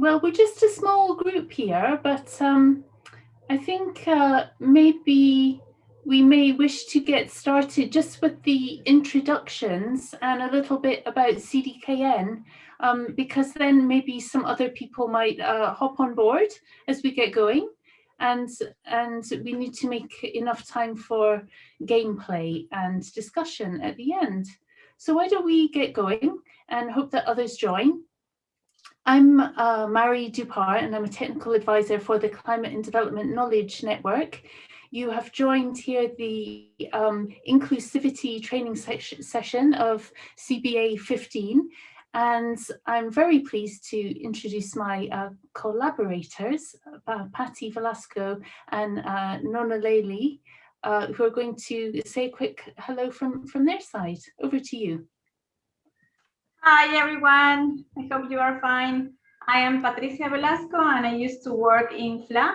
Well, we're just a small group here, but um, I think uh, maybe we may wish to get started just with the introductions and a little bit about CDKN, um, because then maybe some other people might uh, hop on board as we get going. And, and we need to make enough time for gameplay and discussion at the end. So why don't we get going and hope that others join. I'm uh, Mairi Dupar and I'm a technical advisor for the Climate and Development Knowledge Network. You have joined here the um, inclusivity training session of CBA 15 and I'm very pleased to introduce my uh, collaborators, uh, Patty Velasco and uh, Noneleli, uh, who are going to say a quick hello from, from their side. Over to you. Hi, everyone. I hope you are fine. I am Patricia Velasco, and I used to work in FLA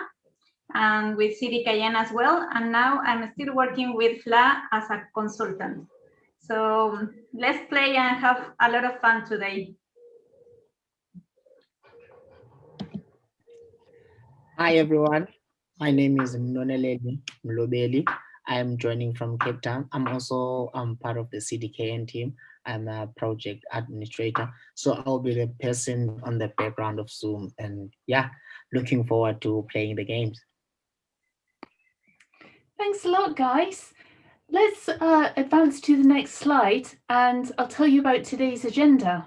and with CDKN as well. And now I'm still working with FLA as a consultant. So let's play and have a lot of fun today. Hi, everyone. My name is Noneleli Mlobeli. I am joining from Cape Town. I'm also um, part of the CDKN team. I'm a project administrator. So I'll be the person on the background of Zoom and yeah, looking forward to playing the games. Thanks a lot, guys. Let's uh, advance to the next slide and I'll tell you about today's agenda.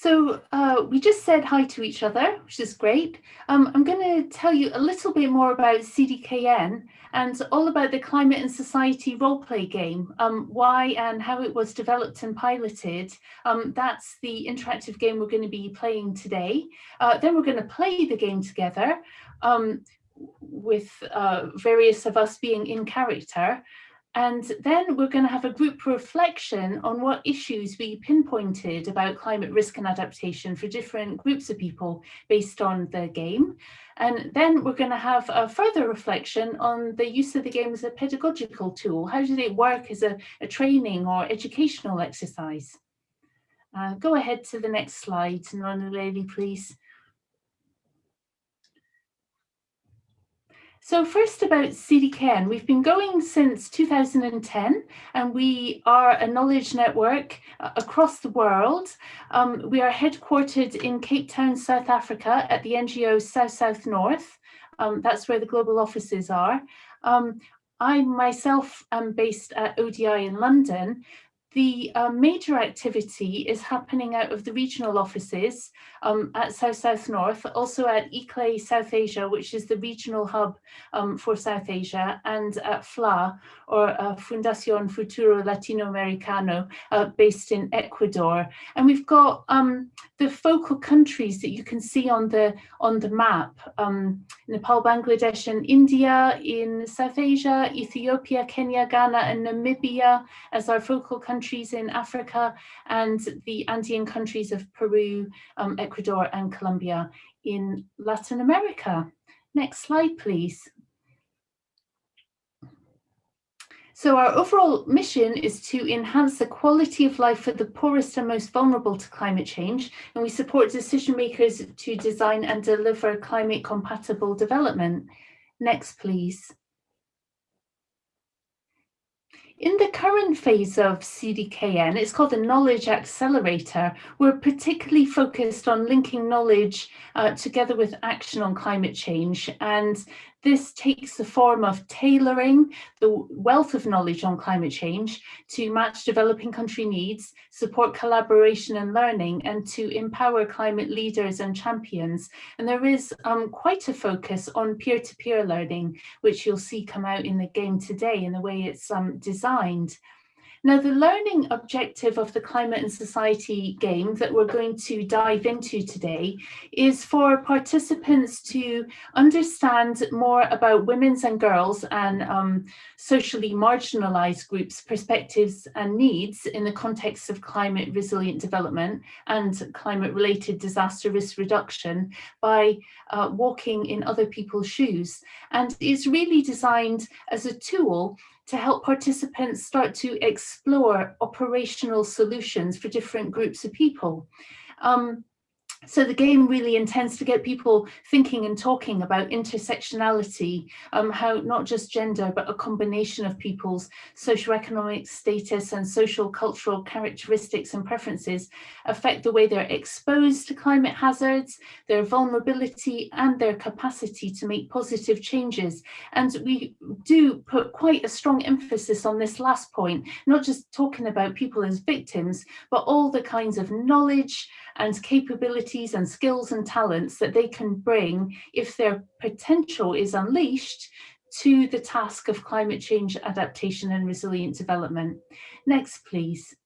So uh, we just said hi to each other, which is great. Um, I'm going to tell you a little bit more about CDKN and all about the Climate and Society role-play game, um, why and how it was developed and piloted. Um, that's the interactive game we're going to be playing today. Uh, then we're going to play the game together um, with uh, various of us being in character. And then we're going to have a group reflection on what issues we pinpointed about climate risk and adaptation for different groups of people based on the game. And then we're going to have a further reflection on the use of the game as a pedagogical tool. How did it work as a, a training or educational exercise? Uh, go ahead to the next slide, Noneleli, please. So first about CDKN, we've been going since 2010 and we are a knowledge network uh, across the world. Um, we are headquartered in Cape Town, South Africa at the NGO South South North. Um, that's where the global offices are. Um, I myself am based at ODI in London the uh, major activity is happening out of the regional offices um, at South South North, also at ICLEI South Asia, which is the regional hub um, for South Asia, and at FLA, or uh, Fundación Futuro Latinoamericano, uh, based in Ecuador. And we've got um, the focal countries that you can see on the on the map: um, Nepal, Bangladesh, and India in South Asia, Ethiopia, Kenya, Ghana, and Namibia as our focal countries countries in Africa and the Andean countries of Peru, um, Ecuador and Colombia in Latin America. Next slide, please. So our overall mission is to enhance the quality of life for the poorest and most vulnerable to climate change, and we support decision makers to design and deliver climate compatible development. Next, please. In the current phase of CDKN, it's called the Knowledge Accelerator. We're particularly focused on linking knowledge uh, together with action on climate change. And this takes the form of tailoring the wealth of knowledge on climate change to match developing country needs, support collaboration and learning, and to empower climate leaders and champions. And there is um, quite a focus on peer-to-peer -peer learning, which you'll see come out in the game today in the way it's um, designed. Now, the learning objective of the Climate and Society game that we're going to dive into today is for participants to understand more about women's and girls and um, socially marginalized groups' perspectives and needs in the context of climate resilient development and climate related disaster risk reduction by uh, walking in other people's shoes and is really designed as a tool to help participants start to explore operational solutions for different groups of people. Um, so the game really intends to get people thinking and talking about intersectionality, um, how not just gender, but a combination of people's socioeconomic status and social cultural characteristics and preferences affect the way they're exposed to climate hazards, their vulnerability and their capacity to make positive changes. And we do put quite a strong emphasis on this last point, not just talking about people as victims, but all the kinds of knowledge and capabilities and skills and talents that they can bring if their potential is unleashed to the task of climate change adaptation and resilient development. Next, please.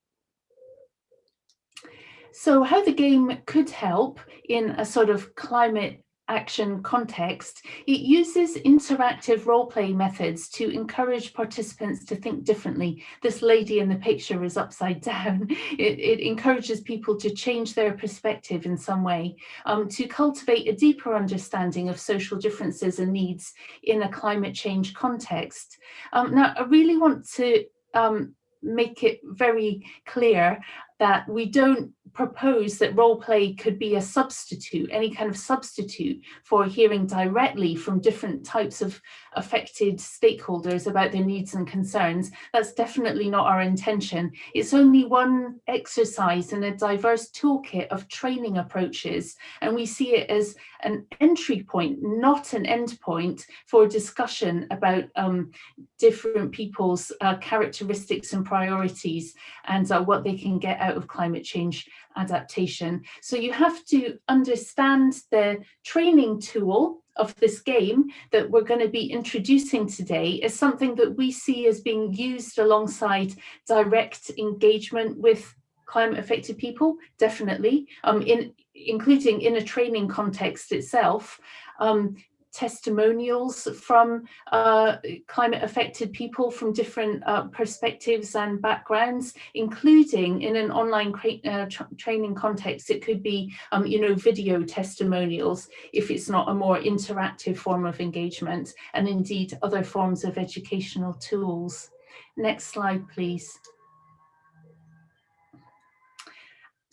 So how the game could help in a sort of climate action context, it uses interactive role-play methods to encourage participants to think differently. This lady in the picture is upside down. It, it encourages people to change their perspective in some way, um, to cultivate a deeper understanding of social differences and needs in a climate change context. Um, now, I really want to um, make it very clear that we don't propose that role play could be a substitute, any kind of substitute for hearing directly from different types of affected stakeholders about their needs and concerns. That's definitely not our intention. It's only one exercise in a diverse toolkit of training approaches, and we see it as an entry point, not an end point for discussion about um, different people's uh, characteristics and priorities and uh, what they can get out of climate change adaptation. So you have to understand the training tool of this game that we're going to be introducing today is something that we see as being used alongside direct engagement with climate affected people, definitely, um, in including in a training context itself. Um, testimonials from uh, climate affected people from different uh, perspectives and backgrounds, including in an online uh, tra training context. It could be, um, you know, video testimonials if it's not a more interactive form of engagement, and indeed other forms of educational tools. Next slide, please.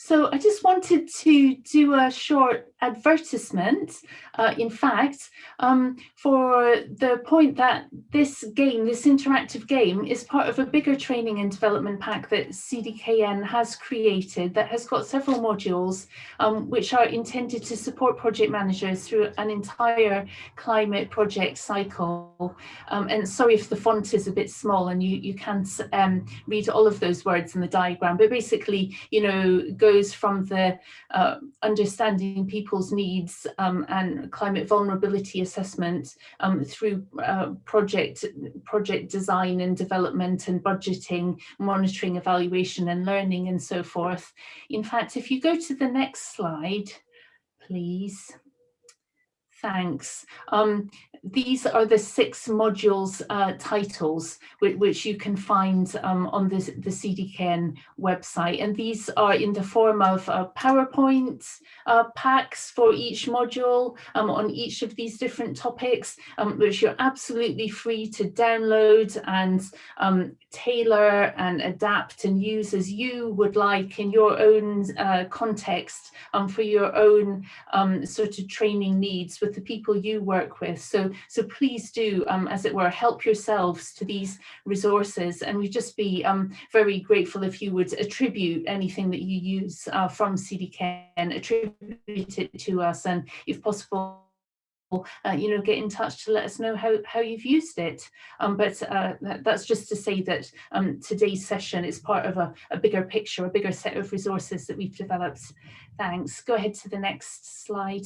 So I just wanted to do a short advertisement, uh, in fact, um, for the point that this game, this interactive game, is part of a bigger training and development pack that CDKN has created that has got several modules um, which are intended to support project managers through an entire climate project cycle. Um, and sorry if the font is a bit small and you, you can't um, read all of those words in the diagram, but basically, you know, goes from the uh, understanding people's needs um, and climate vulnerability assessment um, through uh, project, project design and development and budgeting, monitoring, evaluation and learning and so forth. In fact, if you go to the next slide, please. Thanks. Um, these are the six modules uh, titles which, which, you can find um, on the, the CDKN website and these are in the form of uh, PowerPoint uh, packs for each module um, on each of these different topics um, which you're absolutely free to download and um, tailor and adapt and use as you would like in your own uh, context um, for your own um, sort of training needs with the people you work with. So so please do, um, as it were, help yourselves to these resources. And we'd just be um, very grateful if you would attribute anything that you use uh, from CDKN, attribute it to us, and if possible, uh, you know, get in touch to let us know how, how you've used it. Um, but uh, that, that's just to say that um, today's session is part of a, a, bigger picture, a bigger set of resources that we've developed. Thanks. Go ahead to the next slide.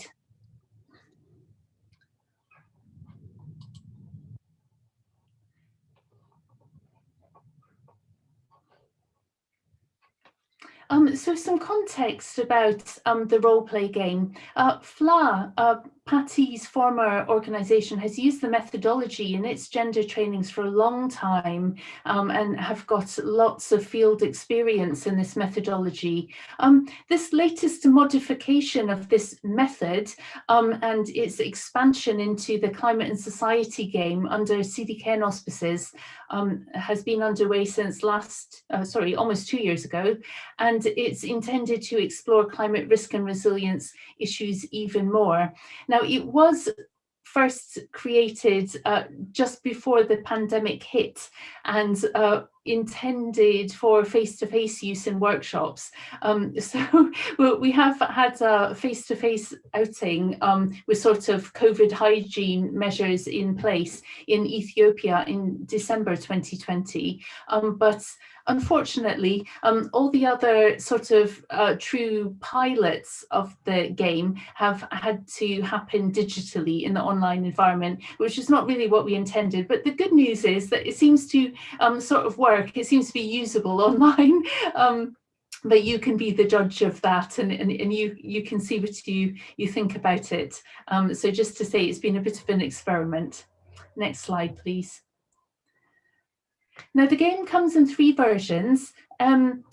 Um, so some context about um, the role play game. Uh, FLA uh, Patty's former organisation has used the methodology in its gender trainings for a long time um, and have got lots of field experience in this methodology. Um, this latest modification of this method um, and its expansion into the climate and society game under CDKN auspices um, has been underway since last, uh, sorry, almost two years ago, and it's intended to explore climate risk and resilience issues even more. Now, it was first created uh, just before the pandemic hit and uh, intended for face-to-face -face use in workshops. Um, so we have had a face-to-face -face outing um, with sort of COVID hygiene measures in place in Ethiopia in December 2020. Um, but unfortunately, um, all the other sort of uh, true pilots of the game have had to happen digitally in the online environment, which is not really what we intended. But the good news is that it seems to um, sort of work. It seems to be usable online. Um, but you can be the judge of that and, and, and you you can see what you you think about it um, so just to say it's been a bit of an experiment next slide please now the game comes in three versions. Um,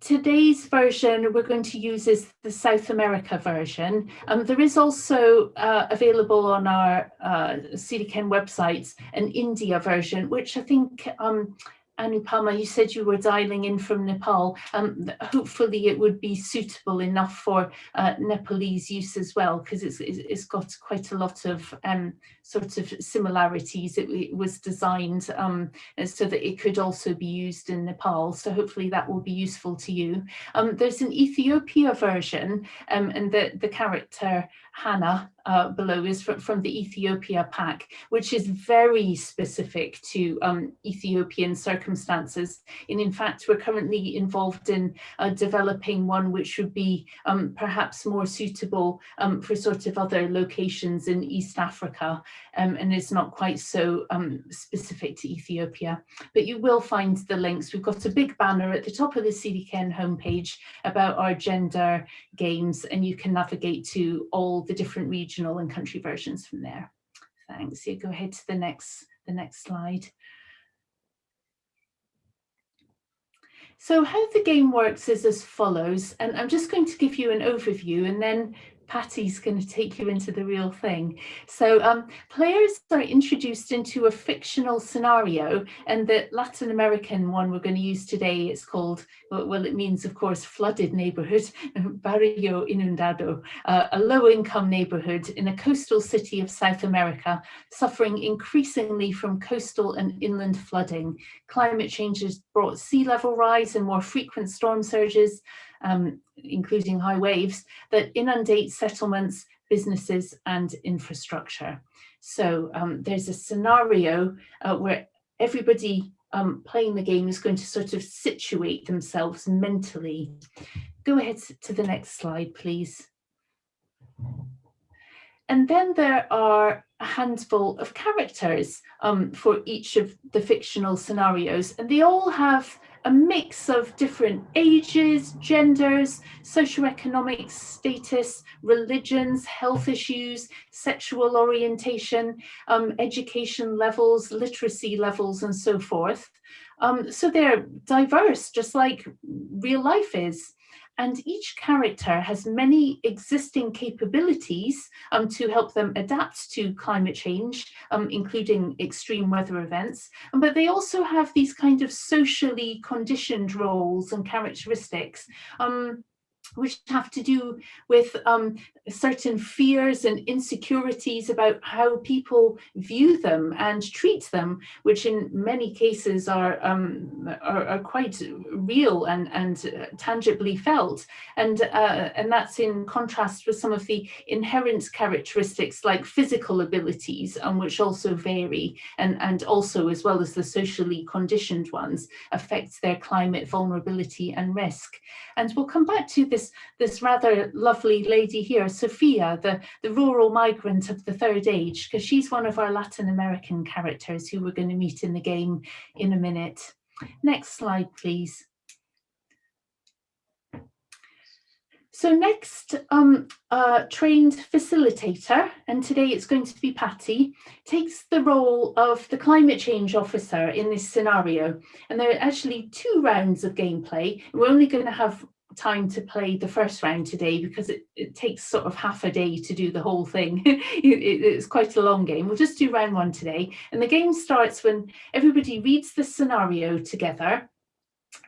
today's version we're going to use is the South America version. Um, there is also uh, available on our uh, CDKN websites an India version, which I think um, Anupama, you said you were dialing in from Nepal. Um, hopefully it would be suitable enough for uh, Nepalese use as well, because it's, it's got quite a lot of um, sort of similarities. It, it was designed um, so that it could also be used in Nepal. So hopefully that will be useful to you. Um, there's an Ethiopia version um, and the, the character Hannah uh, below is from, from the Ethiopia pack, which is very specific to um, Ethiopian circumstances. And in fact, we're currently involved in uh, developing one which would be um, perhaps more suitable um, for sort of other locations in East Africa um, and it's not quite so um, specific to Ethiopia. But you will find the links. We've got a big banner at the top of the CDKN homepage about our gender games and you can navigate to all the different regional and country versions from there. Thanks. You go ahead to the next, the next slide. So how the game works is as follows, and I'm just going to give you an overview and then Patty's going to take you into the real thing. So um, players are introduced into a fictional scenario and the Latin American one we're going to use today is called, well, it means, of course, flooded neighborhood, Barrio Inundado, uh, a low-income neighborhood in a coastal city of South America, suffering increasingly from coastal and inland flooding. Climate change has brought sea level rise and more frequent storm surges, um, including high waves, that inundate settlements, businesses and infrastructure. So um, there's a scenario uh, where everybody um, playing the game is going to sort of situate themselves mentally. Go ahead to the next slide, please. And then there are a handful of characters um, for each of the fictional scenarios, and they all have a mix of different ages, genders, socioeconomic status, religions, health issues, sexual orientation, um, education levels, literacy levels, and so forth. Um, so they're diverse, just like real life is and each character has many existing capabilities um, to help them adapt to climate change, um, including extreme weather events, but they also have these kind of socially conditioned roles and characteristics. Um, which have to do with um, certain fears and insecurities about how people view them and treat them, which in many cases are, um, are, are, quite real and, and uh, tangibly felt. And, uh, and that's in contrast with some of the inherent characteristics like physical abilities, um, which also vary and, and also as well as the socially conditioned ones affect their climate vulnerability and risk. And we'll come back to this, this rather lovely lady here, Sophia, the, the rural migrant of the third age, because she's one of our Latin American characters who we're going to meet in the game in a minute. Next slide, please. So next, um, uh, trained facilitator, and today it's going to be Patty, takes the role of the climate change officer in this scenario. And there are actually two rounds of gameplay. We're only going to have time to play the first round today because it, it takes sort of half a day to do the whole thing. it, it's quite a long game. We'll just do round one today. And the game starts when everybody reads the scenario together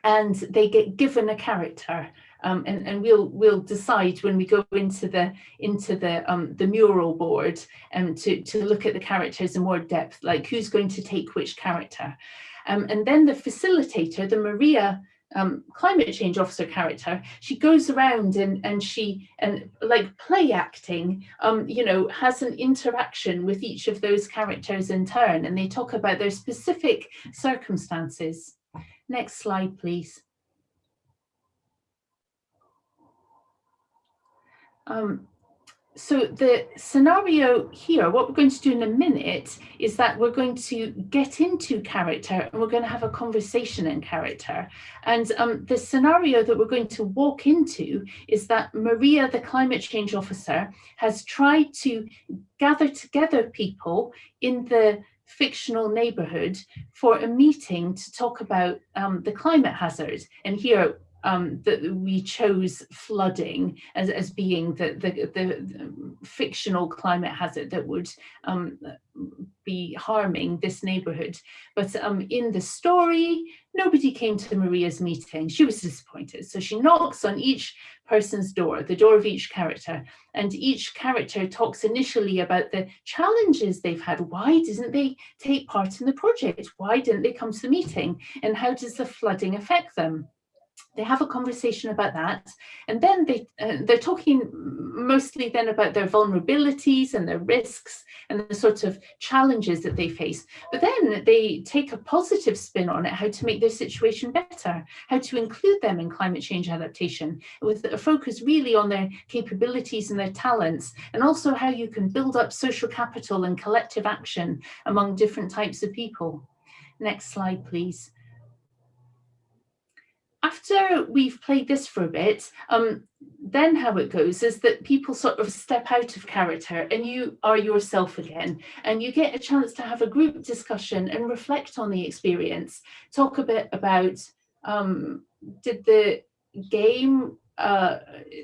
and they get given a character. Um, and, and we'll we'll decide when we go into the into the um, the mural board um, to, to look at the characters in more depth, like who's going to take which character. Um, and then the facilitator, the Maria um, climate change officer character, she goes around and, and she, and like play acting, um, you know, has an interaction with each of those characters in turn and they talk about their specific circumstances. Next slide, please. Um, so the scenario here, what we're going to do in a minute is that we're going to get into character and we're going to have a conversation in character. And um, the scenario that we're going to walk into is that Maria, the climate change officer, has tried to gather together people in the fictional neighborhood for a meeting to talk about um, the climate hazard. And here um, that we chose flooding as, as being the, the, the, fictional climate hazard that would um, be harming this neighborhood. But um, in the story, nobody came to Maria's meeting. She was disappointed. So she knocks on each person's door, the door of each character, and each character talks initially about the challenges they've had. Why didn't they take part in the project? Why didn't they come to the meeting? And how does the flooding affect them? They have a conversation about that and then they uh, they're talking mostly then about their vulnerabilities and their risks and the sort of challenges that they face. But then they take a positive spin on it how to make their situation better how to include them in climate change adaptation with a focus really on their capabilities and their talents and also how you can build up social capital and collective action among different types of people. Next slide please after we've played this for a bit, um, then how it goes is that people sort of step out of character and you are yourself again and you get a chance to have a group discussion and reflect on the experience. Talk a bit about um, did the game uh,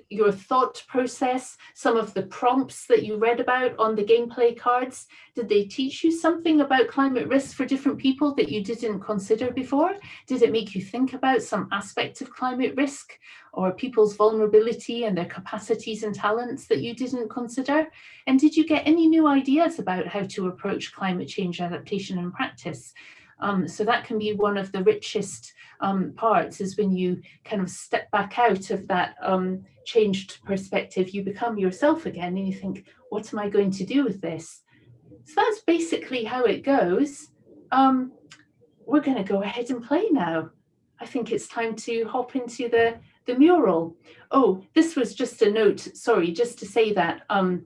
your thought process, some of the prompts that you read about on the gameplay cards? Did they teach you something about climate risk for different people that you didn't consider before? Did it make you think about some aspect of climate risk or people's vulnerability and their capacities and talents that you didn't consider? And did you get any new ideas about how to approach climate change adaptation in practice? Um, so that can be one of the richest um, parts is when you kind of step back out of that um, changed perspective, you become yourself again and you think, what am I going to do with this? So that's basically how it goes. Um, we're going to go ahead and play now. I think it's time to hop into the, the mural. Oh, this was just a note, sorry, just to say that um,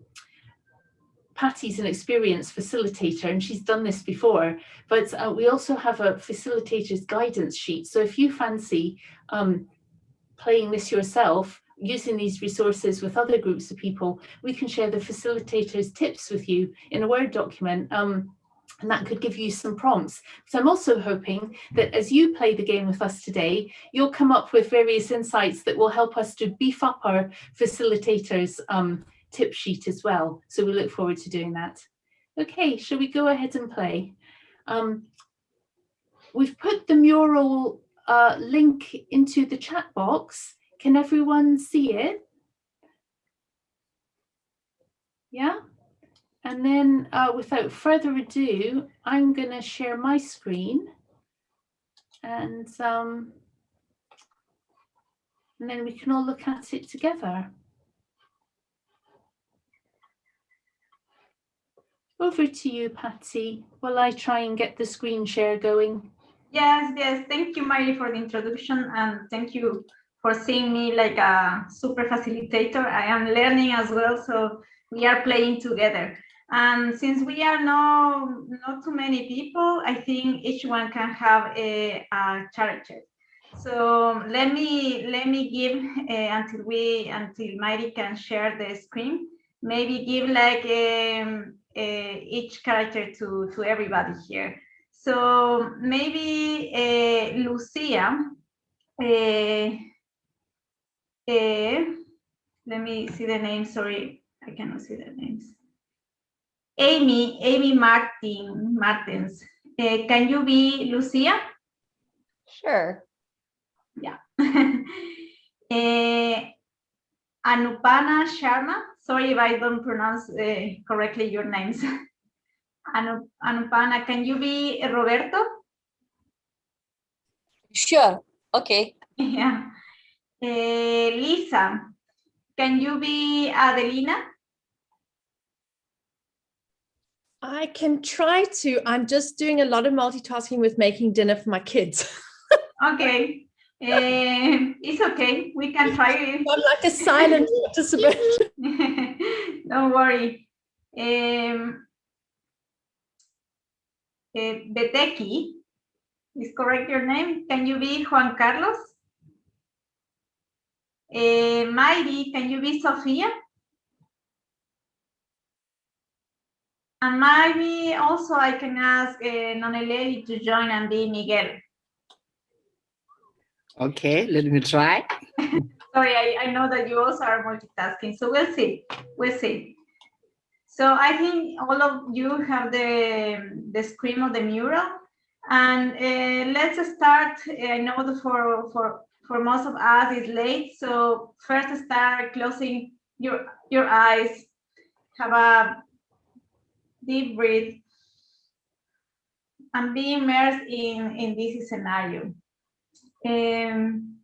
Patty's an experienced facilitator and she's done this before, but uh, we also have a facilitator's guidance sheet. So if you fancy um, playing this yourself, using these resources with other groups of people, we can share the facilitator's tips with you in a Word document. Um, and that could give you some prompts. So I'm also hoping that as you play the game with us today, you'll come up with various insights that will help us to beef up our facilitators um, tip sheet as well. So we look forward to doing that. Okay, shall we go ahead and play? Um, we've put the mural uh, link into the chat box. Can everyone see it? Yeah? And then uh, without further ado, I'm going to share my screen. And, um, and then we can all look at it together. Over to you, Patsy, while I try and get the screen share going. Yes, yes. Thank you, Miley, for the introduction. And thank you for seeing me like a super facilitator. I am learning as well, so we are playing together. And since we are no, not too many people, I think each one can have a, a character. So let me let me give uh, until we until Mary can share the screen. Maybe give like uh, each character to to everybody here. So maybe uh, Lucia. Uh, uh, let me see the name. Sorry, I cannot see the names. Amy, Amy Martin, Martins. Uh, can you be Lucia? Sure. Yeah. uh, Anupana Sharma. Sorry if I don't pronounce uh, correctly your names. Anu Anupana, can you be Roberto? Sure. Okay. Yeah. Uh, Lisa, can you be Adelina? I can try to. I'm just doing a lot of multitasking with making dinner for my kids. Okay. Uh, it's okay. We can try it. I'm like a silent participant. Don't worry. Um, uh, Beteki, is correct your name? Can you be Juan Carlos? Uh, can you be Sofia? And maybe also I can ask uh, Noneleli to join and be Miguel. Okay, let me try. Sorry, I, I know that you also are multitasking, so we'll see, we'll see. So I think all of you have the, the screen of the mural. And uh, let's start, I know that for, for, for most of us it's late, so first start closing your, your eyes, have a deep breath, and be immersed in, in this scenario. Um,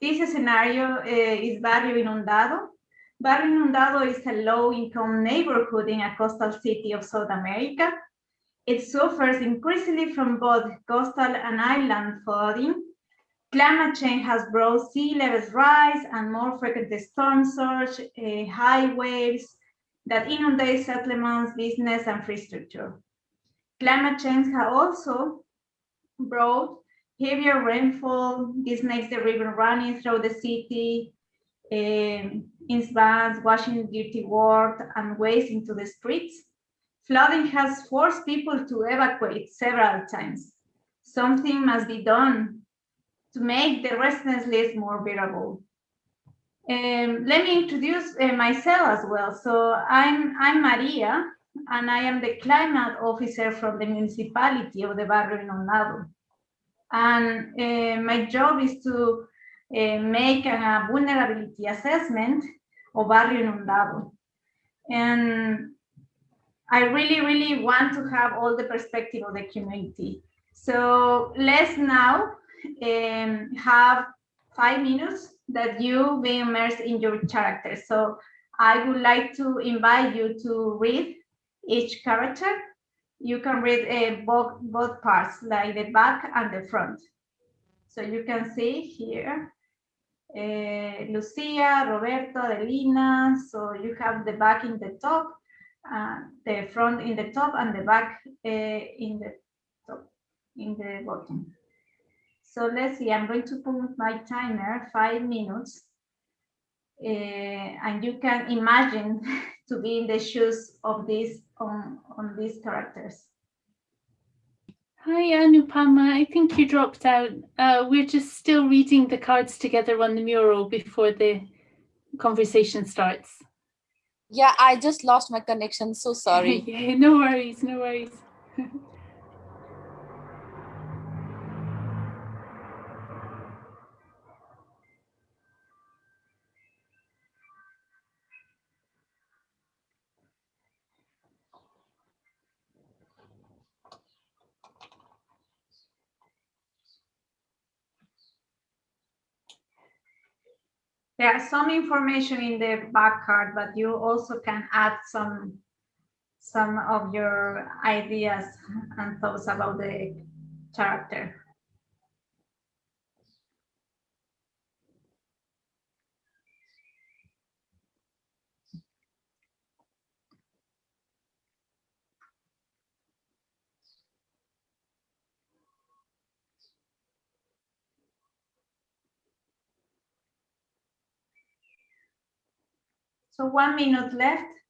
this scenario uh, is Barrio Inundado. Barrio Inundado is a low-income neighborhood in a coastal city of South America. It suffers increasingly from both coastal and inland flooding. Climate change has brought sea levels rise and more frequent storm surge, uh, high waves that inundate settlements, business, and infrastructure. Climate change has also brought heavier rainfall. This makes the river running through the city um, in bands, washing dirty water and waste into the streets. Flooding has forced people to evacuate several times. Something must be done to make the residence list more bearable. Um, let me introduce uh, myself as well. So I'm, I'm Maria, and I am the climate officer from the municipality of the Barrio Inundado. And uh, my job is to uh, make a vulnerability assessment of Barrio Inundado. And I really, really want to have all the perspective of the community. So let's now um, have five minutes that you be immersed in your character. So I would like to invite you to read each character you can read uh, both, both parts, like the back and the front. So you can see here, uh, Lucia, Roberto, Adelina. So you have the back in the top, uh, the front in the top, and the back uh, in the top, in the bottom. So let's see, I'm going to put my timer, five minutes. Uh, and you can imagine to be in the shoes of these on, on these characters. Hi, Anupama. I think you dropped out. Uh, we're just still reading the cards together on the mural before the conversation starts. Yeah, I just lost my connection. So sorry. yeah, no worries, no worries. There are some information in the back card, but you also can add some some of your ideas and thoughts about the character. So one minute left.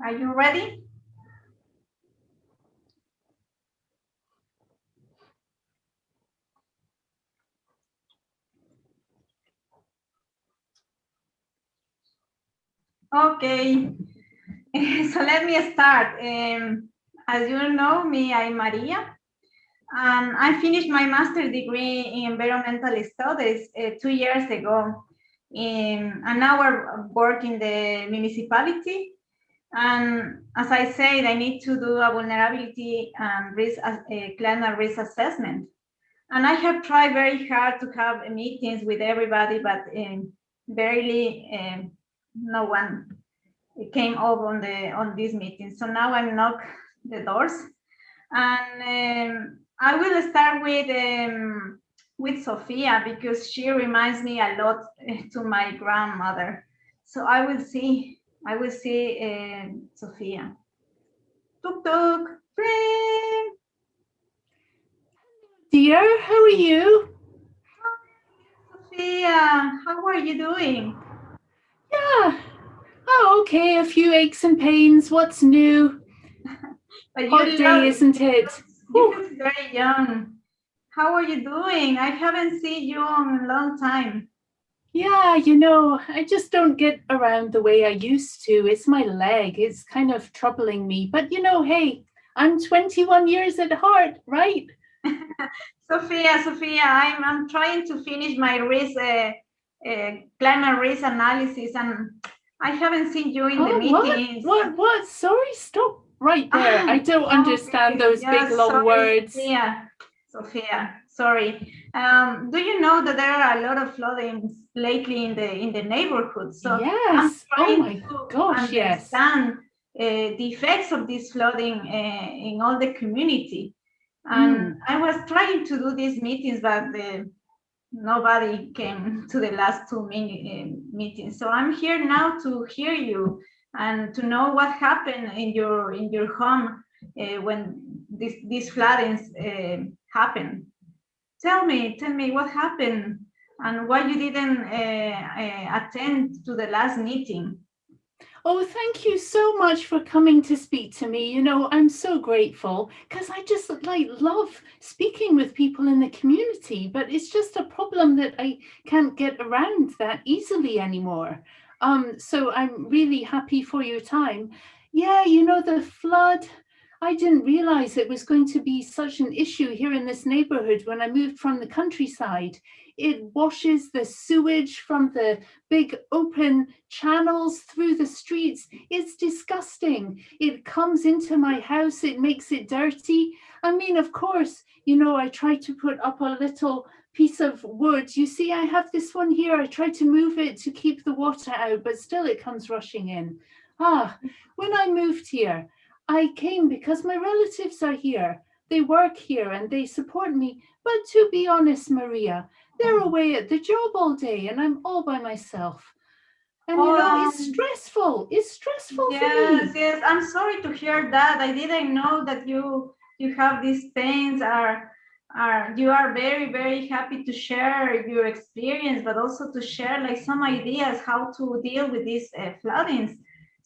Are you ready? Okay, so let me start. Um, as you know me, I'm Maria. Um, I finished my master's degree in environmental studies uh, two years ago. Um, and now I work in the municipality and as I said, I need to do a vulnerability and risk, uh, climate risk assessment. And I have tried very hard to have meetings with everybody, but um, barely um, no one came up on the on this meeting. So now I knock the doors, and um, I will start with um, with Sophia because she reminds me a lot eh, to my grandmother. So I will see I will see uh, Sophia. Tuk tuk, friend. Dear, how are you? Sophia, how are you doing? Yeah. Oh, okay. A few aches and pains. What's new? but Hot day, isn't it? You look very young. How are you doing? I haven't seen you in a long time. Yeah, you know, I just don't get around the way I used to. It's my leg. It's kind of troubling me. But you know, hey, I'm 21 years at heart, right? Sophia, Sophia, I'm, I'm trying to finish my risk, uh, uh, climate risk analysis and I haven't seen you in oh, the meetings. What, what, what? Sorry, stop right there. I don't understand those yeah, big long sorry, words. Yeah, Sophia, sorry. Um, do you know that there are a lot of floodings lately in the in the neighborhood? So yes. oh my gosh, yes. Understand uh, the effects of this flooding uh, in all the community. And mm. I was trying to do these meetings, but the, nobody came to the last two uh, meetings. So I'm here now to hear you and to know what happened in your in your home uh, when this, these floodings uh, happened tell me, tell me what happened and why you didn't uh, uh, attend to the last meeting. Oh, thank you so much for coming to speak to me. You know, I'm so grateful because I just like love speaking with people in the community, but it's just a problem that I can't get around that easily anymore. Um, so I'm really happy for your time. Yeah, you know, the flood, I didn't realize it was going to be such an issue here in this neighborhood when I moved from the countryside. It washes the sewage from the big open channels through the streets. It's disgusting. It comes into my house. It makes it dirty. I mean, of course, you know, I try to put up a little piece of wood. You see, I have this one here. I try to move it to keep the water out, but still it comes rushing in. Ah, when I moved here, I came because my relatives are here. They work here and they support me. But to be honest, Maria, they're mm-hmm. away at the job all day and I'm all by myself. And you know, it's stressful. It's stressful yes, for me. Yes, I'm sorry to hear that. I didn't know that you you have these pains are are you are very very happy to share your experience but also to share like some ideas how to deal with these uh, floodings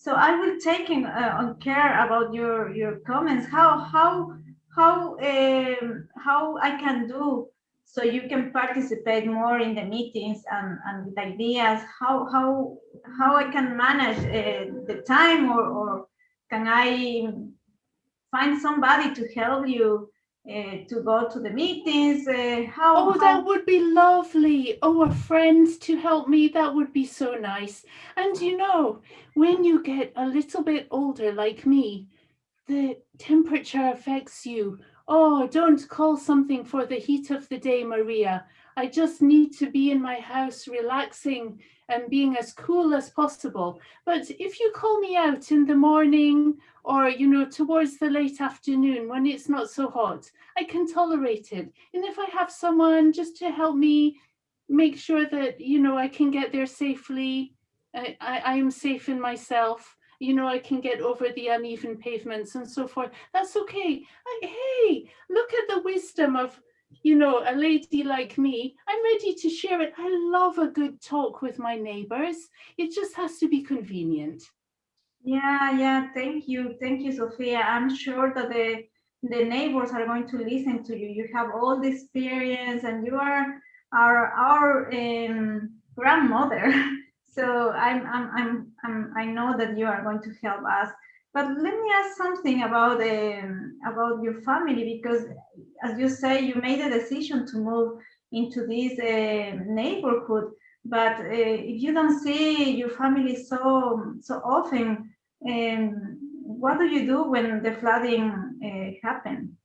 so I will take in, uh, on care about your your comments. How how how um, how I can do so you can participate more in the meetings and and with ideas. How how how I can manage uh, the time or or can I find somebody to help you uh, to go to the meetings? Uh, how, Oh, how- that would be lovely. Oh, a friend to help me. That would be so nice. And you know, when you get a little bit older like me, the temperature affects you. Oh, don't call something for the heat of the day, Maria. I just need to be in my house relaxing and being as cool as possible. But if you call me out in the morning or, you know, towards the late afternoon when it's not so hot, I can tolerate it. And if I have someone just to help me make sure that, you know, I can get there safely, I, I, I am safe in myself, you know, I can get over the uneven pavements and so forth, that's okay. I, hey, look at the wisdom of, you know, a lady like me. I'm ready to share it. I love a good talk with my neighbors. It just has to be convenient. Yeah, yeah, thank you. Thank you, Sophia. I'm sure that the the neighbors are going to listen to you. You have all the experience and you are our our um, grandmother. So I'm, I'm, I'm, I'm, I know that you are going to help us. But let me ask something about um, about your family because, as you say, you made a decision to move into this uh, neighborhood. But uh, if you don't see your family so so often, um, what do you do when the flooding uh, happen?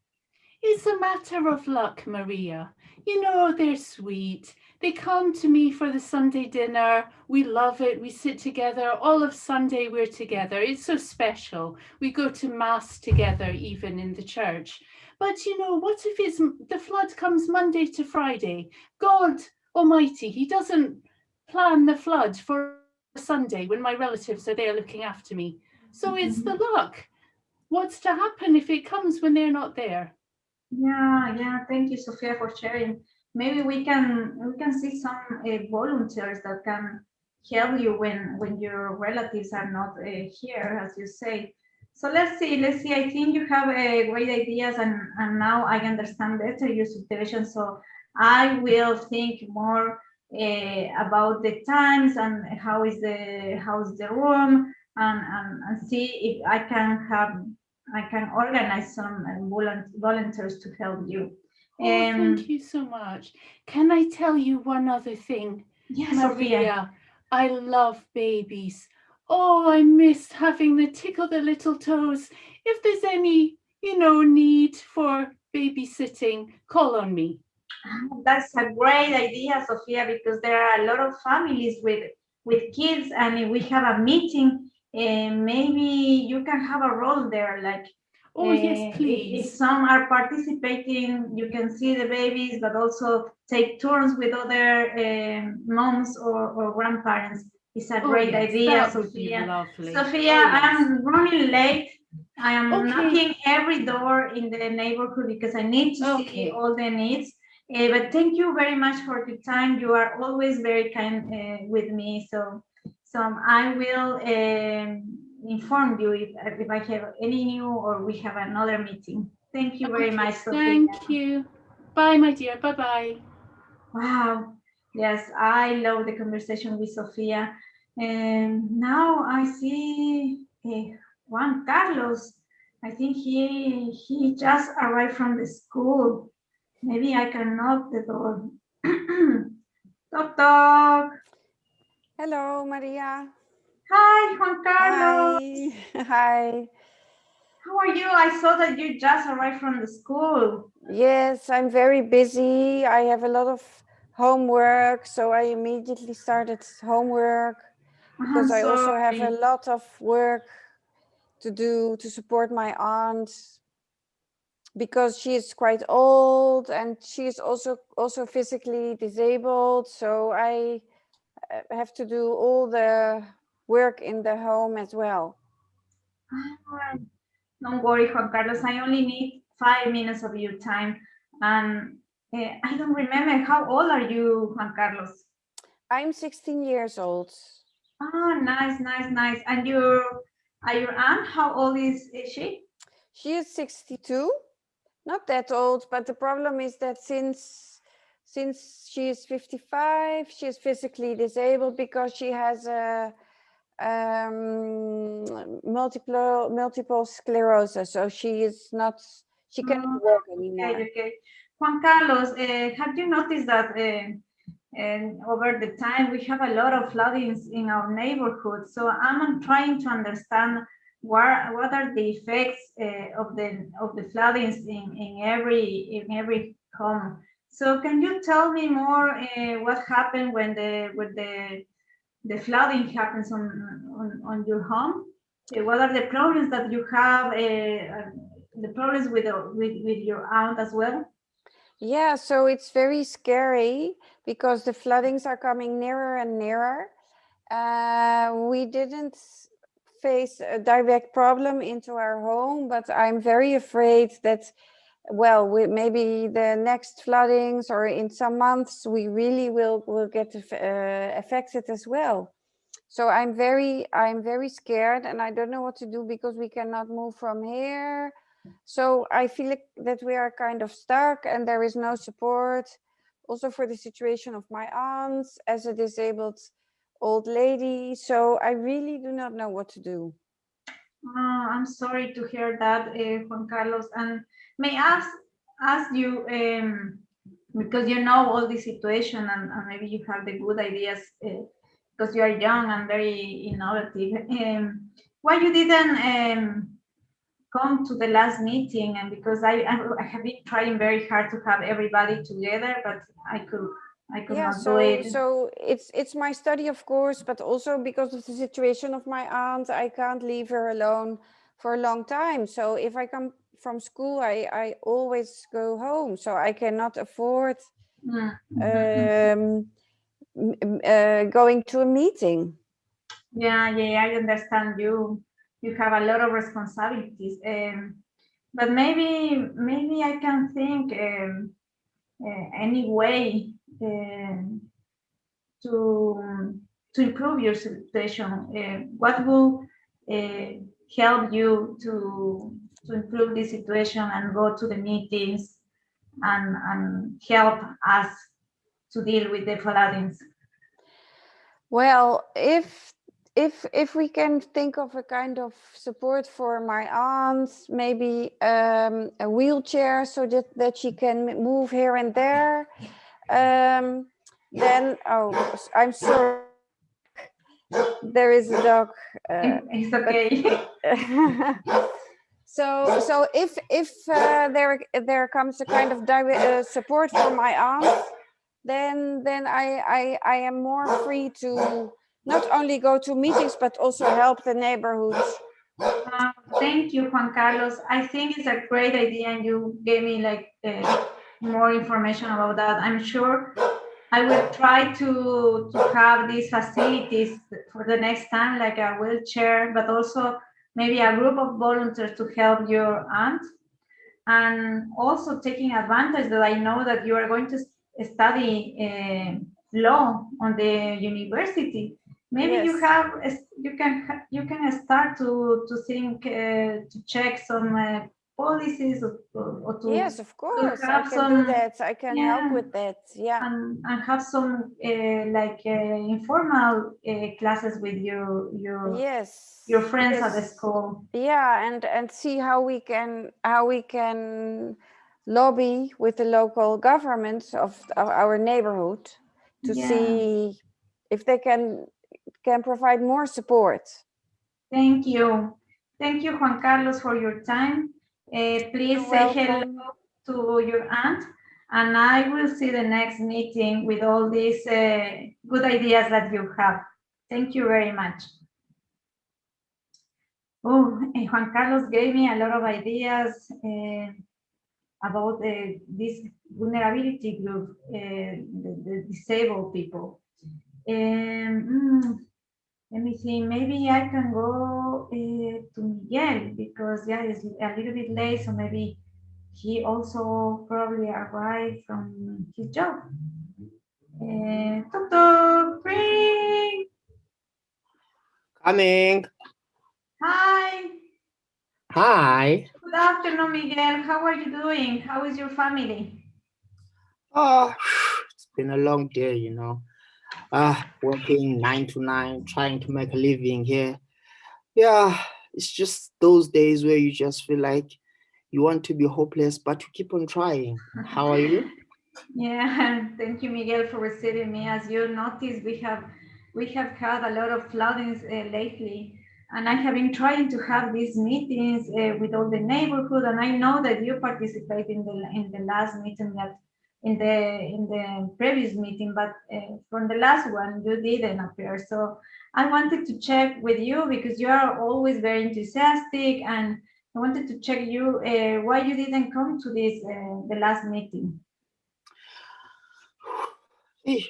It's a matter of luck, Maria. You know, they're sweet. They come to me for the Sunday dinner. We love it. We sit together. All of Sunday, we're together. It's so special. We go to Mass together, even in the church. But you know, what if it's the flood comes Monday to Friday? God Almighty, He doesn't plan the flood for Sunday when my relatives are there looking after me. So it's the luck. What's to happen if it comes when they're not there? Yeah, yeah. Thank you, Sophia, for sharing. Maybe we can we can see some uh, volunteers that can help you when when your relatives are not uh, here, as you say. So let's see, let's see. I think you have uh, great ideas, and and now I understand better your situation. So I will think more uh, about the times and how is the how is the room, and and, and see if I can have I can organize some uh, volunteers to help you. Oh, Um, thank you so much. Can I tell you one other thing? Yes, Sophia. Maria, I love babies. Oh, I miss having the tickle the little toes. If there's any, you know, need for babysitting, call on me. That's a great idea, Sophia, because there are a lot of families with with kids, and if we have a meeting, uh, maybe you can have a role there. Like, Oh, uh, yes, if- If, some are participating, you can see the babies, but also take turns with other um moms or, or grandparents. It's a Oh, great yes, idea, that would be Sophia. lovely. Sophia, Oh, yes. I'm running late. I am Okay. knocking every door in the neighborhood because I need to see all the needs. Uh, but thank you very much for the time. You are always very kind uh, with me. So, so I will um, inform you if, if I have any new or we have another meeting. Thank you very Okay, much, Sophia. Thank you. Bye, my dear. Bye bye. Wow. Yes, I love the conversation with Sophia. And now I see eh, Juan Carlos. I think he he just arrived from the school. Maybe I can knock the door. Toc toc. Hello, Maria. Hi, Juan Carlos. Hi. Hi. How are you? I saw that you just arrived from the school. Yes, I'm very busy. I have a lot of homework, so I immediately started homework because I'm I also have a lot of work to do to support my aunt because she is quite old and she is also also physically disabled. So I uh, have to do all the work in the home as well. Ah, Don't worry, Juan Carlos. I only need five minutes of your time. And eh, I don't remember how old are you, Juan Carlos? I'm 16 years old. Oh, nice, nice, nice. And your, uh, your aunt, how old is, is she? She is 62, not that old, but the problem is that since since she is 55, she is physically disabled because she has a um, multiple multiple sclerosis. So she is not She cannot Oh, walk anymore. Okay, okay. Juan Carlos, uh, have you noticed that uh, and over the time we have a lot of floodings in our neighborhood? So I'm trying to understand what what are the effects uh, of the of the floodings in in every in every home. So can you tell me more uh, what happened when the when the the flooding happens on on, on your home? Uh, what are the problems that you have? The problems with, with with your aunt as well? Yeah, so it's very scary because the floodings are coming nearer and nearer. Uh, we didn't face a direct problem into our home, but I'm very afraid that, well, we, maybe the next floodings or in some months, we really will, will get uh, affected as well. So I'm very, I'm very scared and I don't know what to do because we cannot move from here so I feel like that we are kind of stuck and there is no support. Also for the situation of my aunts as a disabled old lady. So I really do not know what to do. Oh, I'm sorry to hear that, uh, Juan Carlos. And may I ask, ask you, um, because you know all the situation and, and, maybe you have the good ideas uh, because you are young and very innovative. Um, why you didn't um, come to the last meeting and because I, I have been trying very hard to have everybody together, but I could I could yeah, not so, do it. So it's it's my study, of course, but also because of the situation of my aunt, I can't leave her alone for a long time. So if I come from school, I, I always go home. So I cannot afford mm -hmm. um, uh, going to a meeting. Yeah, yeah, I understand you you have a lot of responsibilities. Um, but maybe maybe I can think um, uh, any way um, to to improve your situation. Uh, what will uh, help you to to improve the situation and go to the meetings and and help us to deal with the floodings? Well, if if if we can think of a kind of support for my aunt, maybe um, a wheelchair so that, that she can move here and there, um, then, oh, I'm sorry. There is a dog. Uh, it's okay. so, so if if uh, there there comes a kind of uh, support for my aunt, then then I I I am more free to not only go to meetings, but also help the neighborhoods. Uh, thank you, Juan Carlos. I think it's a great idea and you gave me like uh, more information about that. I'm sure I will try to, to have these facilities for the next time, like a wheelchair, but also maybe a group of volunteers to help your aunt. And also taking advantage that I know that you are going to study uh, law on the university maybe yes. you have you can you can start to to think uh, to check some uh, policies or, or, to yes of course i can some, do that i can yeah, help with that yeah and, and have some uh, like uh, informal uh, classes with your your yes your friends yes. at the school yeah and and see how we can how we can lobby with the local governments of, of our neighborhood to yeah. see if they can can provide more support. Thank you. Thank you, Juan Carlos, for your time. Uh, please You're say welcome. hello to your aunt, and I will see the next meeting with all these uh, good ideas that you have. Thank you very much. Oh, Juan Carlos gave me a lot of ideas uh, about this vulnerability group, the, the, disabled people. Um, let me see, maybe I can go uh, to Miguel because yeah, it's a little bit late, so maybe he also probably arrived from his job. Uh, tuk tuk, ring. Coming. Hi. Hi. Good afternoon, Miguel. How are you doing? How is your family? Oh, it's been a long day, you know uh, working nine to nine, trying to make a living here. Yeah, it's just those days where you just feel like you want to be hopeless, but you keep on trying. How are you? Yeah, thank you, Miguel, for receiving me. As you noticed, we have we have had a lot of floodings uh, lately, and I have been trying to have these meetings uh, with all the neighborhood. And I know that you participate in the in the last meeting that in the in the previous meeting, but uh, from the last one you didn't appear. So I wanted to check with you because you are always very enthusiastic, and I wanted to check you uh, why you didn't come to this uh, the last meeting.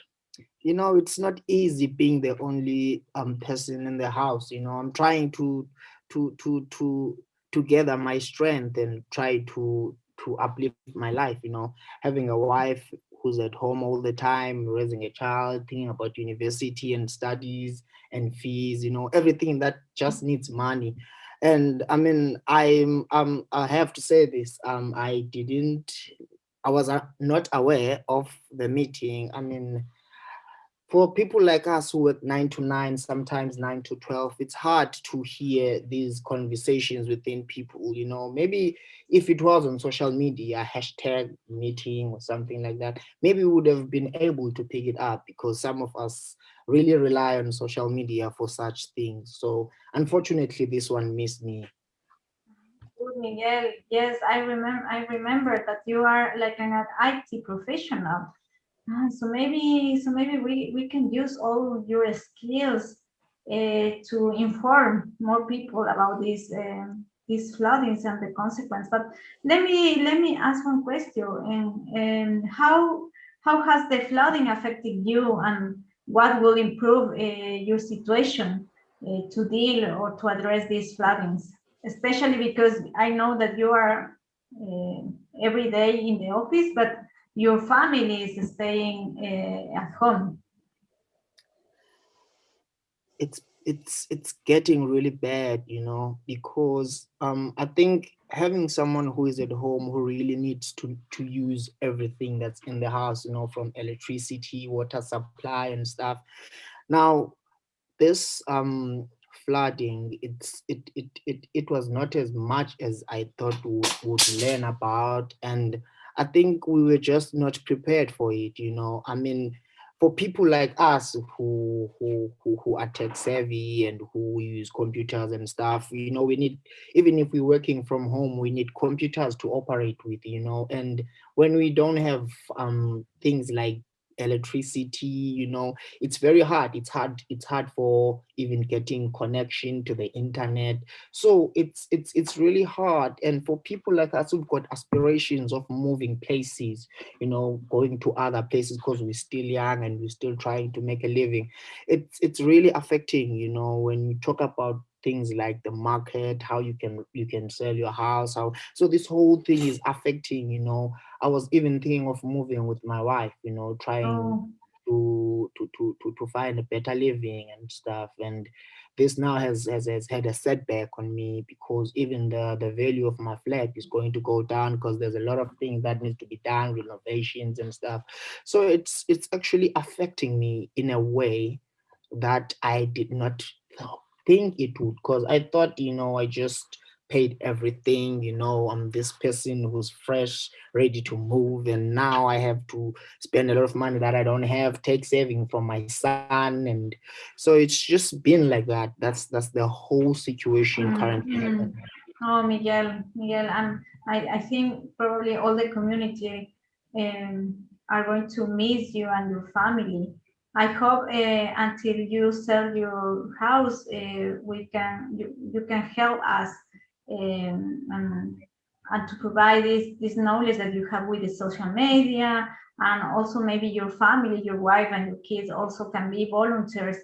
you know it's not easy being the only um person in the house you know i'm trying to to to to to gather my strength and try to to uplift my life you know. Having a wife who's at home all the time raising a child thinking about university and studies and fees you know everything that just needs money. And i mean i'm um i have to say this um i didn't i was uh, not aware of the meeting. I mean for people like us who work nine to nine, sometimes nine to 12, it's hard to hear these conversations within people, you know, maybe if it was on social media, hashtag meeting or something like that, maybe we would have been able to pick it up because some of us really rely on social media for such things. So unfortunately, this one missed me. Miguel. Yes, I remember. I remember that you are like an IT professional. Ah, so maybe so maybe we, we can use all your skills uh, to inform more people about these um, these floodings and the consequence. But let me let me ask one question. And, and how how has the flooding affected you, and what will improve uh, your situation uh, to deal or to address these floodings? Especially because I know that you are every day in the office, but your family is staying uh, at home? It's it's it's getting really bad, you know, because um I think having someone who is at home who really needs to to use everything that's in the house, you know, from electricity, water supply and stuff. Now, this um flooding, it's it it it it was not as much as I thought we would learn about and I think we were just not prepared for it, you know. I mean, for people like us who who who, who are tech savvy and who use computers and stuff, you know, we need even if we're working from home, we need computers to operate with, you know. And when we don't have um things like electricity you know it's very hard it's hard it's hard for even getting connection to the internet. So it's it's it's really hard. And for people like us who've got aspirations of moving places you know going to other places because we're still young and we're still trying to make a living it's it's really affecting you know when you talk about things like the market how you can you can sell your house how so this whole thing is affecting you know i was even thinking of moving with my wife you know trying oh. to, to to to to find a better living and stuff and this now has, has has had a setback on me because even the the value of my flat is going to go down because there's a lot of things that need to be done renovations and stuff so it's it's actually affecting me in a way that i did not think it would because I thought, you know, I just paid everything, you know, I'm this person who's fresh, ready to move. And now I have to spend a lot of money that I don't have, take saving from my son. And so it's just been like that. That's that's the whole situation mm -hmm. currently. Oh, Miguel, Miguel, and I, I think probably all the community um, are going to miss you and your family I hope uh, until you sell your house, uh, we can you, you can help us um, and, and to provide this this knowledge that you have with the social media and also maybe your family, your wife and your kids also can be volunteers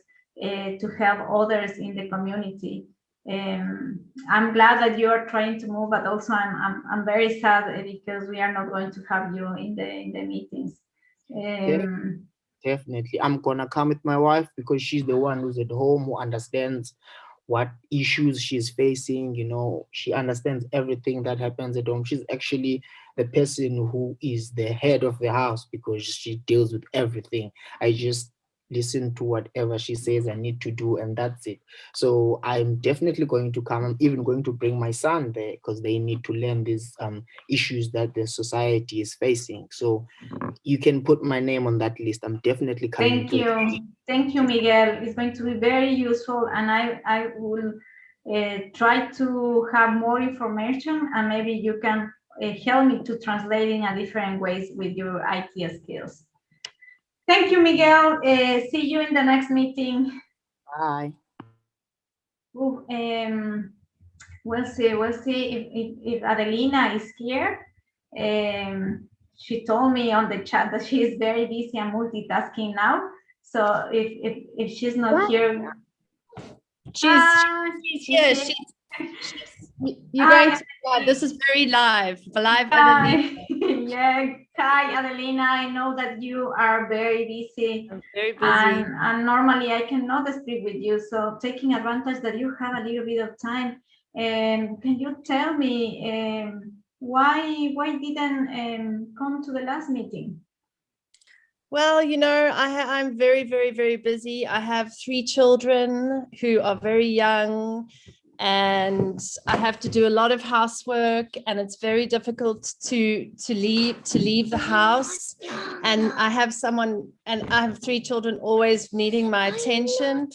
uh, to help others in the community. Um, I'm glad that you are trying to move, but also I'm, I'm, I'm very sad because we are not going to have you in the in the meetings. Um, definitely. I'm gonna come with my wife because she's the one who's at home who understands what issues she's facing you know. She understands everything that happens at home. She's actually the person who is the head of the house because she deals with everything. I just listen to whatever she says I need to do, and that's it. So I'm definitely going to come. I'm even going to bring my son there because they need to learn these um, issues that the society is facing. So you can put my name on that list. I'm definitely coming. Thank you. Thank you, Miguel. It's going to be very useful and I, I will uh, try to have more information and maybe you can uh, help me to translate in a different ways with your IT skills. Thank you, Miguel. Uh, see you in the next meeting. Bye. Ooh, um, we'll see, we'll see if, if, if Adelina is here. Um, she told me on the chat that she is very busy and multitasking now. So if, if, if she's not What? here. She's, Ah, she's she's. She's, she's- y- you're Hi, going to, uh, this is very live, live. Hi, yeah, hi Adelina, I know that you are very busy I'm very busy. and, and normally I cannot speak with you, so taking advantage that you have a little bit of time, um, can you tell me um, why why didn't um, come to the last meeting? Well, you know, I I'm very, very, very busy. I have three children who are very young and I have to do a lot of housework and it's very difficult to to leave to leave the house and I have someone and I have three children always needing my attention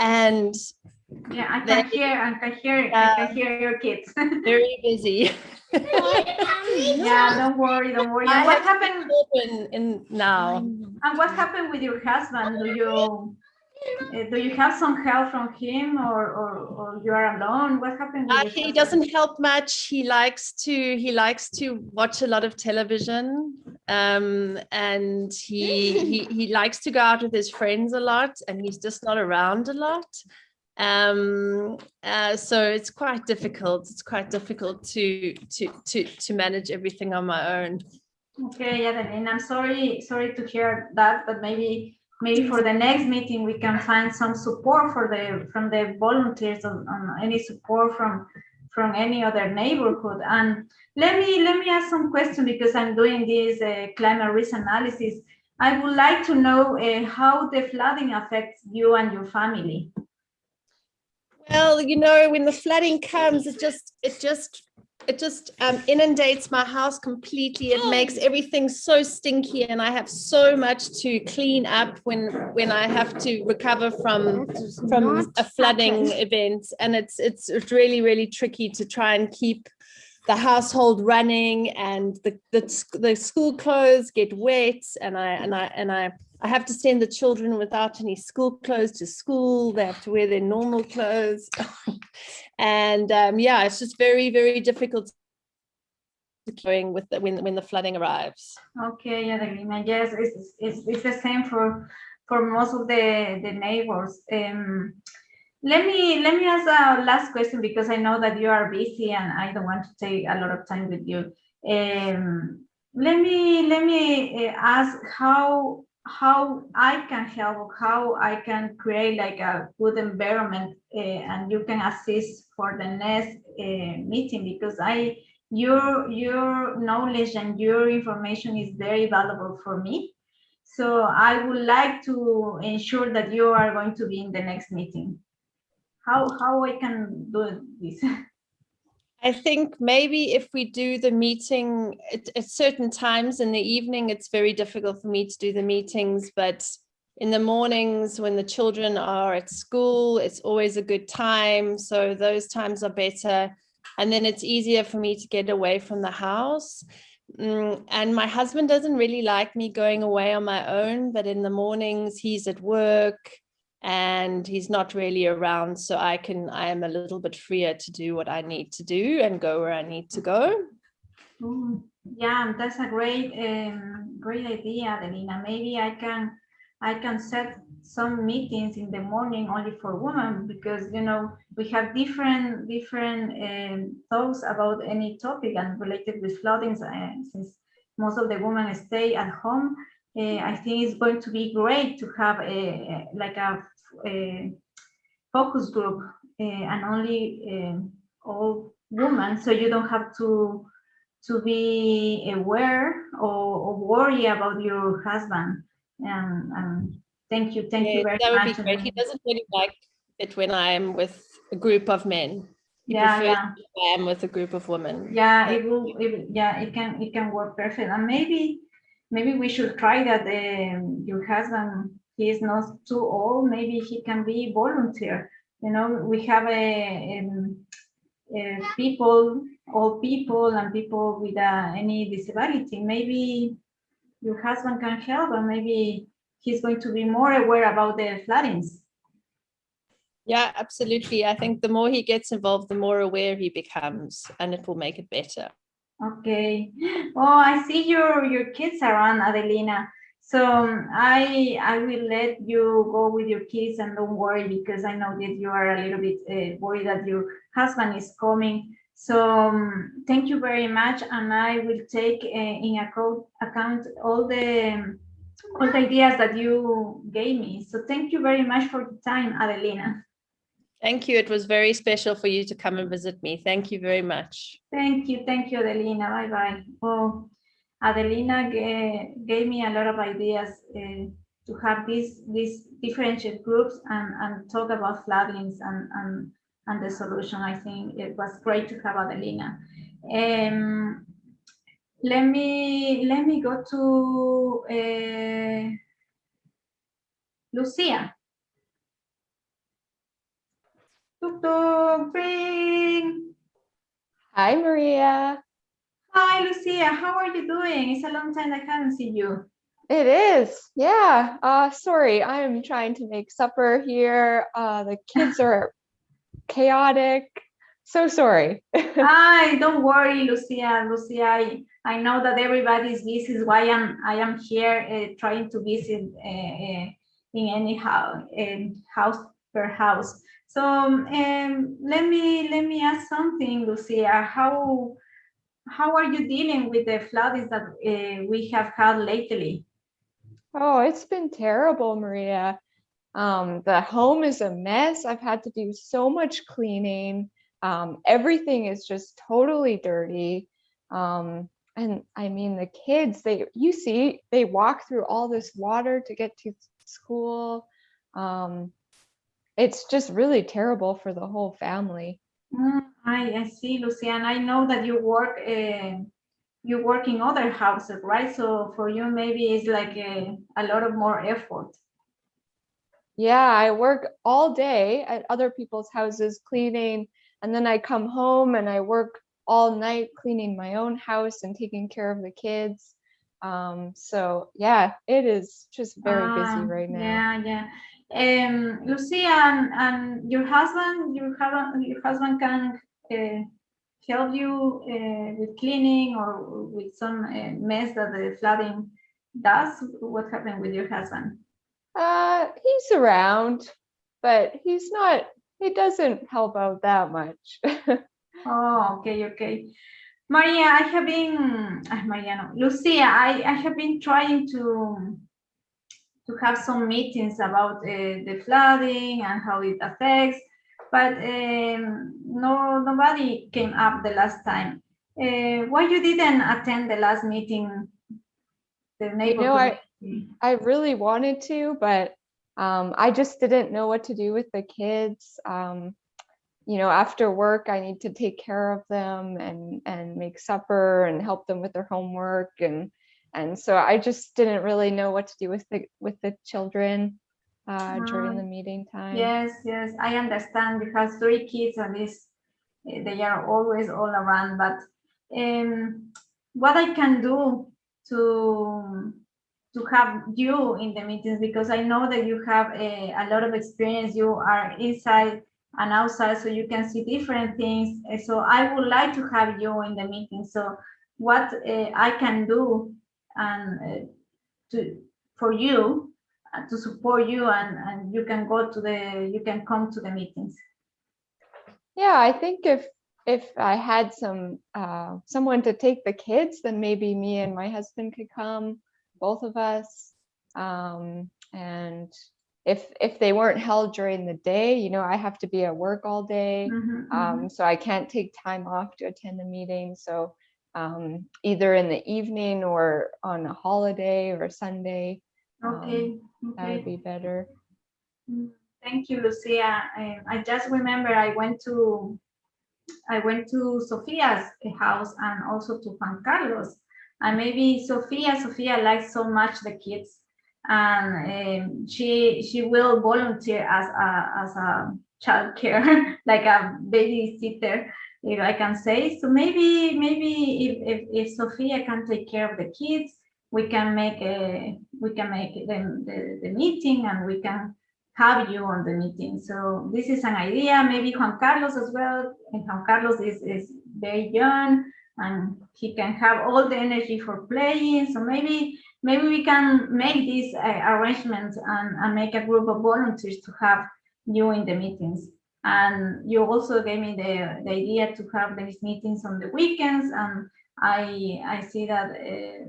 and Yeah, I can hear, I can hear, I can um, hear your kids. very busy. Yeah, don't worry, don't worry. And what happened, children in now. and what happened with your husband? Do you, uh, do you have some help from him or, or, or you are alone? What happened? Uh, he doesn't help much. He likes to he likes to watch a lot of television, um, and he, he he likes to go out with his friends a lot, and he's just not around a lot. Um, uh, so it's quite difficult. It's quite difficult to to to to manage everything on my own. Okay, Adelina, I'm sorry, sorry to hear that, but maybe, maybe for the next meeting, we can find some support for the, from the volunteers on, on any support from, from any other neighborhood. And let me, let me ask some question because I'm doing this uh, climate risk analysis. I would like to know uh, how the flooding affects you and your family. Well, you know, when the flooding comes, it just, it just, it just um, inundates my house completely. It makes everything so stinky, and I have so much to clean up when when I have to recover from from a flooding event. And it's it's it's really really tricky to try and keep the household running, and the the, the school clothes get wet, and I and I and I. I have to send the children without any school clothes to school. They have to wear their normal clothes. and um, yeah, it's just very, very difficult going with the, when, when the flooding arrives. Okay, yeah, Adelina, yes, it's, it's, it's the same for, for most of the, the neighbors. Um, let me, let me ask a last question because I know that you are busy and I don't want to take a lot of time with you. Um, let me, let me uh, ask how, how I can help, how I can create like a good environment uh, and you can assist for the next uh, meeting because I, your your knowledge and your information is very valuable for me. So i would like to ensure that you are going to be in the next meeting. How how i can do this I think maybe if we do the meeting at, at certain times in the evening, it's very difficult for me to do the meetings, but in the mornings when the children are at school, it's always a good time. So those times are better. And then it's easier for me to get away from the house. Mm, and my husband doesn't really like me going away on my own, but in the mornings he's at work and he's not really around. So I can, I am a little bit freer to do what I need to do and go where I need to go. Yeah that's a great um, great idea Delina. maybe i can i can set some meetings in the morning only for women because you know we have different different um, thoughts about any topic and related with floodings uh, since most of the women stay at home i think it's going to be great to have a, like a, a focus group uh, and only um all women so you don't have to to be aware or, or worry about your husband and, and Thank you, thank you Yeah, very that would much. be great. He doesn't really like it when I'm with a group of men. He Yeah, yeah. I am with a group of women. Yeah, it will, it, will- yeah, it can, it can work perfect. And maybe, maybe we should try that, um, your husband, he is not too old, maybe he can be volunteer. You know, we have a, um, uh, people, old people and people with uh, any disability, maybe your husband can help and maybe he's going to be more aware about the floodings. Yeah, absolutely. I think the more he gets involved, the more aware he becomes, and it will make it better. Okay. Oh, I see your your kids around, Adelina. So um, I I will let you go with your kids and don't worry because I know that you are a little bit uh, worried that your husband is coming. So um, thank you very much, and I will take uh, in account account all the um, all the ideas that you gave me. So thank you very much for the time, Adelina. Thank you. It was very special for you to come and visit me. Thank you very much. Thank you, thank you, Adelina. Bye bye. Oh, Adelina ga- gave me a lot of ideas uh, to have these these differentiated groups and and talk about floodings and and and the solution. I think it was great to have Adelina. Um, let me let me go to uh, Lucia. Tuk tuk, ring. Hi, Maria. Hi, Lucia. How are you doing? It's a long time I haven't seen you. It is. Yeah. Uh, sorry, I am trying to make supper here. Uh, the kids are chaotic. So sorry. Hi, don't worry, Lucia. Lucia, I, I know that everybody is busy. is why I'm I am here uh, trying to visit uh, uh, in any house, house per house. So um, let me let me ask something, Lucia. How how are you dealing with the floods that uh, we have had lately? Oh, it's been terrible, Maria. Um, the home is a mess. I've had to do so much cleaning. Um, everything is just totally dirty. Um, and I mean, the kids, they, you see, they walk through all this water to get to school. Um, it's just really terrible for the whole family. Mm, I, I see, Lucia, and I know that you work uh, you work in other houses, right? So for you, maybe it's like a, a lot of more effort. Yeah, I work all day at other people's houses cleaning, and then I come home and I work all night cleaning my own house and taking care of the kids. Um, so yeah, it is just very Ah, busy right now. Yeah, yeah. Um, Lucia, and, and your husband, your husband, your husband can uh, help you uh, with cleaning or with some uh, mess that the flooding does. What happened with your husband? Uh, he's around, but he's not, he doesn't help out that much. Oh, okay, okay. Maria, I have been, uh, Mariano, Lucia, I, I have been trying to to have some meetings about uh, the flooding and how it affects, but um, no, nobody came up the last time. Uh, why you didn't attend the last meeting? The neighborhood. I- meeting? I really wanted to, but um, I just didn't know what to do with the kids. Um, you know, after work, I need to take care of them and and make supper and help them with their homework and and so I just didn't really know what to do with the with the children uh, during the meeting time. Yes, yes, I understand because three kids and this, eh, they are always all around, but um, what I can do to to have you in the meetings because I know that you have a, a lot of experience. You are inside and outside, so you can see different things. Eh, So I would like to have you in the meeting. So what uh, I can do and uh, to for you uh, to support you and, and you can go to the you can come to the meetings Yeah, I think if if I had some uh, someone to take the kids, then maybe me and my husband could come, both of us. Um, and if if they weren't held during the day, you know, I have to be at work all day, Mhm, mhm. um, so I can't take time off to attend the meeting. So um, either in the evening or on a holiday or Sunday, Okay. That okay. would be better. Mm, Thank you, Lucia. Um, I just remember I went to I went to Sophia's house and also to Juan Carlos. And maybe Sophia, Sophia likes so much the kids, and um, she she will volunteer as a as a child care, like a babysitter, if I can say. So maybe maybe if if, if Sophia can take care of the kids, we can make a we can make the, the, the meeting and we can have you on the meeting. So this is an idea, maybe Juan Carlos as well. And Juan Carlos is, is very young and he can have all the energy for playing. So maybe maybe we can make these uh, arrangements and, and make a group of volunteers to have you in the meetings. And you also gave me the, the idea to have these meetings on the weekends. And I I see that uh,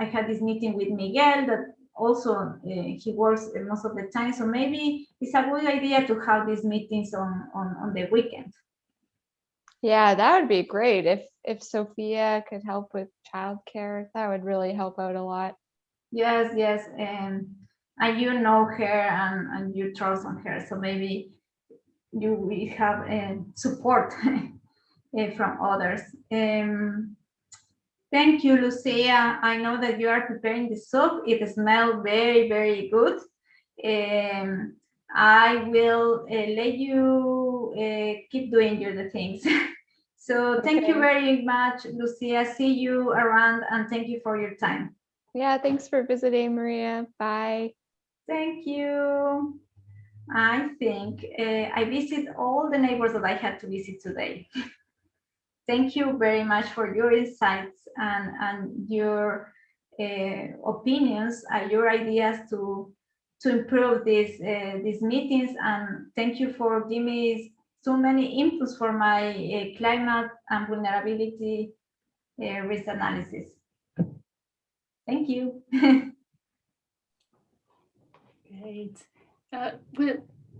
I had this meeting with Miguel that also uh, he works most of the time. So maybe it's a good idea to have these meetings on, on, on the weekend. Yeah, that would be great. If if Sophia could help with childcare, that would really help out a lot. Yes, yes. And, and you know her and, and you trust on her. So maybe you will have uh, support uh, from others. Um, thank you, Lucia. I know that you are preparing the soup. It smells very, very good. Um, I will uh, let you uh, keep doing your things. so thank you very much, Lucia. See you around and thank you for your time. Yeah, thanks for visiting, Maria. Bye. Thank you. I think uh, I visit all the neighbors that I had to visit today. Thank you very much for your insights and, and your uh, opinions and your ideas to to improve these uh, these meetings. And thank you for giving me so many inputs for my uh, climate and vulnerability uh, risk analysis. Thank you. Great. Uh,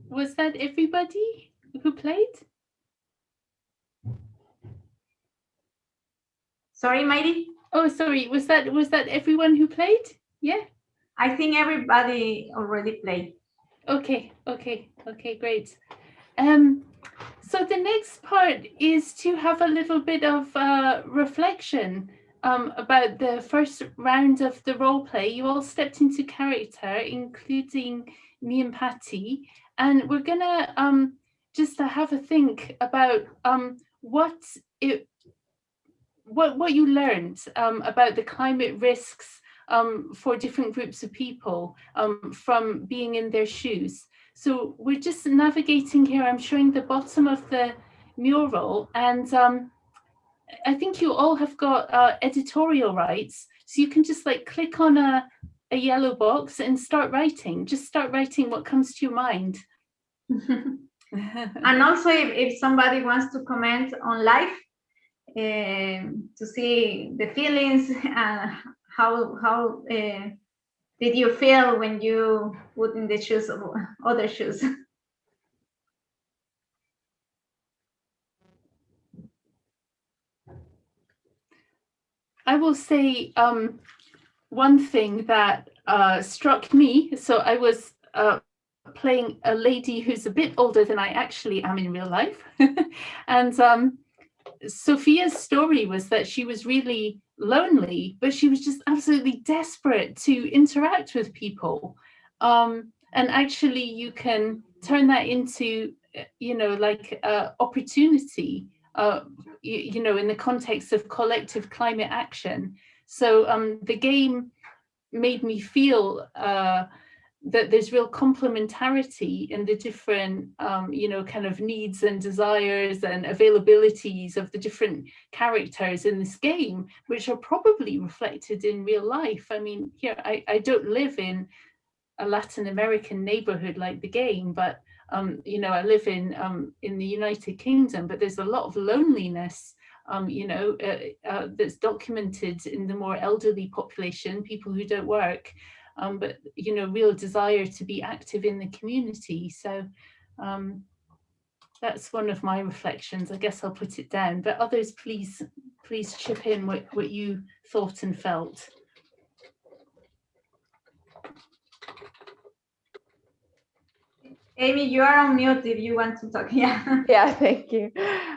was that everybody who played? Sorry, Mighty. Oh, sorry. Was that was that everyone who played? Yeah. I think everybody already played. Okay. Okay. Okay. Great. Um. So the next part is to have a little bit of uh, reflection um, about the first round of the role play. You all stepped into character, including me and Patty, and we're gonna um, just to have a think about um, what it what what you learned um, about the climate risks um, for different groups of people um, from being in their shoes. So we're just navigating here. I'm showing the bottom of the mural, and um, I think you all have got uh, editorial rights. So you can just like click on a a yellow box and start writing. Just start writing what comes to your mind. And also, if, if somebody wants to comment on life, um, to see the feelings and how how uh, did you feel when you put in the shoes of other shoes? I will say um, one thing that uh, struck me. So I was uh, playing a lady who's a bit older than I actually am in real life. and um, Sophia's story was that she was really lonely, but she was just absolutely desperate to interact with people. Um, and actually you can turn that into, uh, you know, like uh, opportunity uh, you, you know, in the context of collective climate action. So um, the game made me feel uh, that there's real complementarity in the different, um, you know, kind of needs and desires and availabilities of the different characters in this game, which are probably reflected in real life. I mean, here, I, I don't live in a Latin American neighborhood like the game, but um, you know, I live in um, in the United Kingdom, but there's a lot of loneliness, um, you know, uh, uh, that's documented in the more elderly population, people who don't work, um, but you know, real desire to be active in the community. So um, that's one of my reflections. I guess I'll put it down, but others, please, please chip in what, what you thought and felt. Amy, you are on mute if you want to talk. Yeah. Yeah, thank you.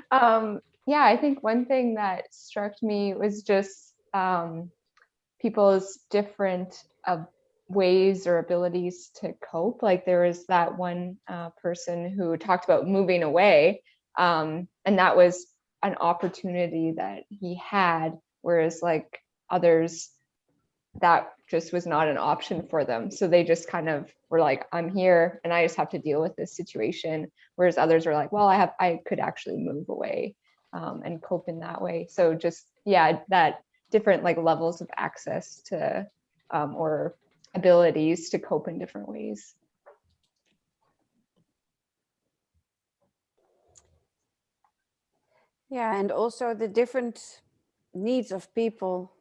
Um, yeah, I think one thing that struck me was just um, people's different uh, ways or abilities to cope. Like there was that one uh, person who talked about moving away, um, and that was an opportunity that he had, whereas like others, that just was not an option for them. So they just kind of were like, I'm here and I just have to deal with this situation. Whereas others were like, well, I have, I could actually move away um, and cope in that way. So just, yeah, that different like levels of access to um, or abilities to cope in different ways. Yeah, and also the different needs of people.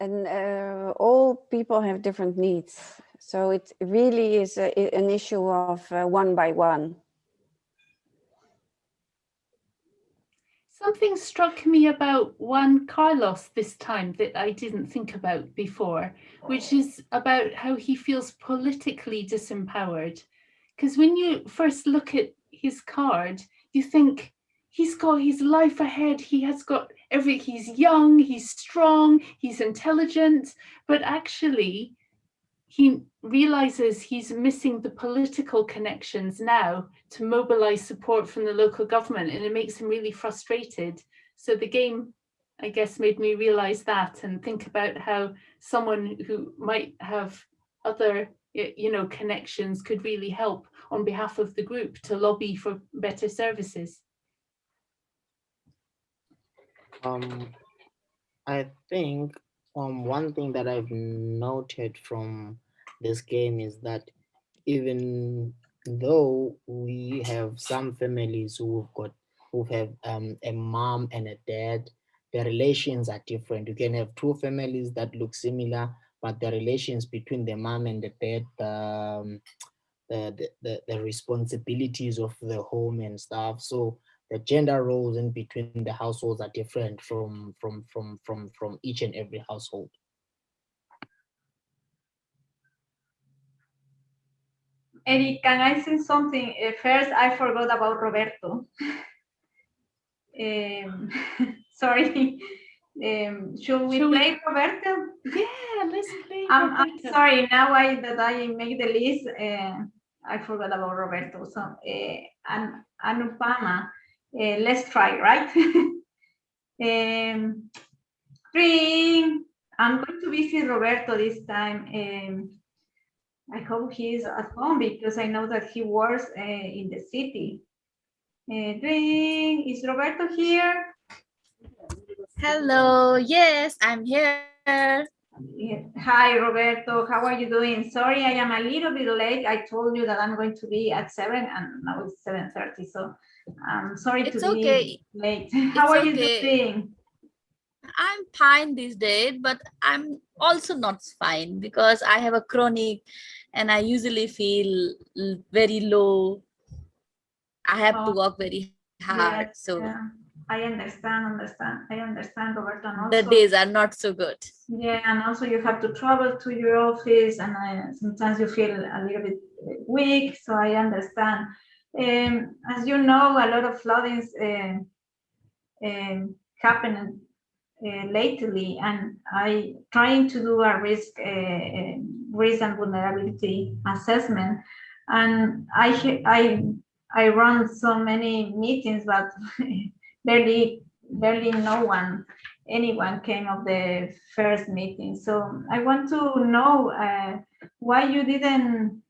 And uh, all people have different needs. So it really is a, an issue of uh, one by one. Something struck me about Juan Carlos this time that I didn't think about before, which is about how he feels politically disempowered. Because when you first look at his card, you think he's got his life ahead. He has got every, he's young, he's strong, he's intelligent, but actually he realizes he's missing the political connections now to mobilize support from the local government and it makes him really frustrated. So the game, I guess, made me realize that and think about how someone who might have other, you know, connections could really help on behalf of the group to lobby for better services. Um, I think um one thing that I've noted from this game is that even though we have some families who've got who have um a mom and a dad, their relations are different. You can have two families that look similar, but the relations between the mom and the dad, um, the, the, the, the responsibilities of the home and stuff. So the gender roles in between the households are different from from from from from each and every household. Eric, can I say something? Uh, First, I forgot about Roberto. Um, sorry. Um, should we Shall we- play Roberto? Yeah, let's play. I'm, I'm sorry, now I, that I make the list, uh, I forgot about Roberto, so, uh, An- Anupama, uh, let's try, right? Um, three, I'm going to visit Roberto this time, um, I hope he is at home because I know that he works, uh, in the city. Uh, three, is Roberto here? Hello, yes, I'm here. Hi, Roberto. How are you doing? Sorry, I am a little bit late. I told you that I'm going to be at seven and now it's seven thirty, so I'm sorry It's to be late. How are you okay. doing? I'm fine these days, but I'm also not fine because I have a chronic and I usually feel very low. I have to Oh. work very hard, so Yeah, I understand, understand. I understand, Roberto. and the also- days are not so good. Yeah, and also you have to travel to your office and uh, sometimes you feel a little bit weak, so I understand. Um, as you know, a lot of floodings uh, um, happen uh, lately and I trying to do a risk, uh, uh, risk and vulnerability assessment. And I, I, I run so many meetings, but barely, barely no one anyone came of the first meeting. So I want to know uh, why you didn't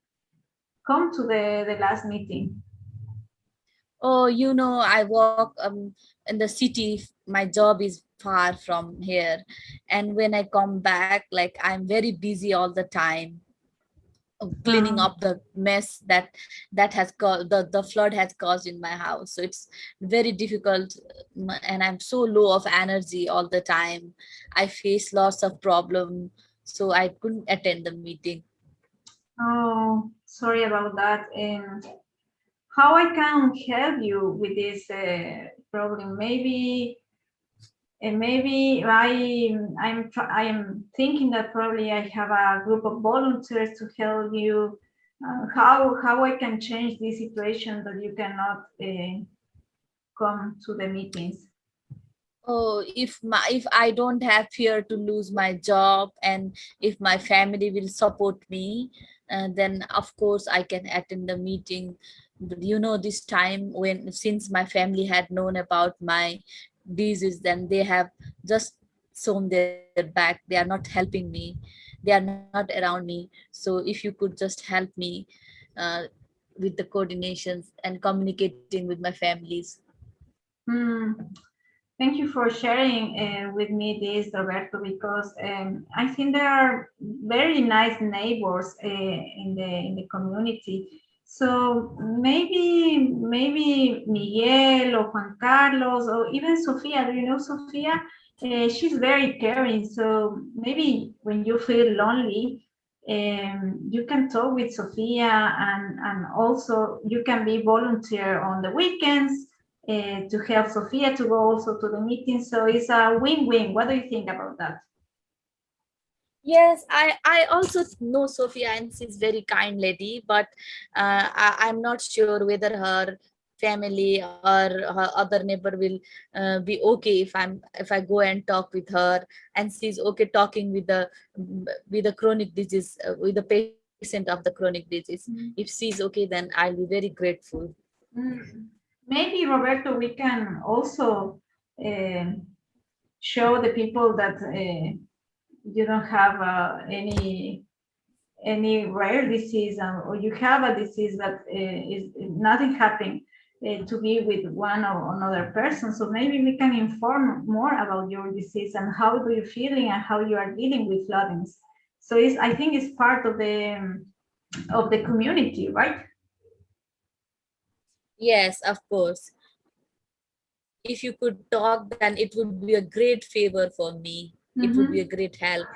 come to the, the last meeting. Oh, you know, I work um, in the city. My job is far from here. And when I come back, like I'm very busy all the time cleaning Ah. up the mess that that has caused the, the flood has caused in my house. So it's very difficult and I'm so low of energy all the time. I face lots of problem. So I couldn't attend the meeting. Oh, sorry about that. And how I can help you with this uh, problem? Maybe, and maybe I I'm I am thinking that probably I have a group of volunteers to help you uh, how how I can change this situation that you cannot uh, come to the meetings. Oh, if my if I don't have fear to lose my job and if my family will support me, uh, then of course I can attend the meeting. You know, this time when since my family had known about my disease, then they have just shown their back. They are not helping me. They are not around me. So if you could just help me uh, with the coordinations and communicating with my families. Hmm. Thank you for sharing uh, with me this, Roberto, because um, I think there are very nice neighbors uh, in the in the community. So maybe maybe Miguel or Juan Carlos or even Sophia. Do you know Sophia? Uh, she's very caring. So maybe when you feel lonely, um, you can talk with Sophia, and and also you can be volunteer on the weekends uh, to help Sophia to go also to the meeting. So it's a win-win. What do you think about that? Yes, I, I also know Sophia and she's very kind lady, but uh, I, I'm not sure whether her family or her other neighbor will uh, be okay if I'm if I go and talk with her and she's okay talking with the with the chronic disease uh, with the patient of the chronic disease. Mm. If she's okay, then I'll be very grateful. Mm. Maybe Roberto, we can also uh, show the people that uh, you don't have uh, any any rare disease um, or you have a disease that uh, is nothing happening uh, to be with one or another person. So maybe we can inform more about your disease and how do you feeling and how you are dealing with floodings. So it's, I think it's part of the um, of the community, right? Yes, of course. If you could talk, then it would be a great favor for me. It would be a great help.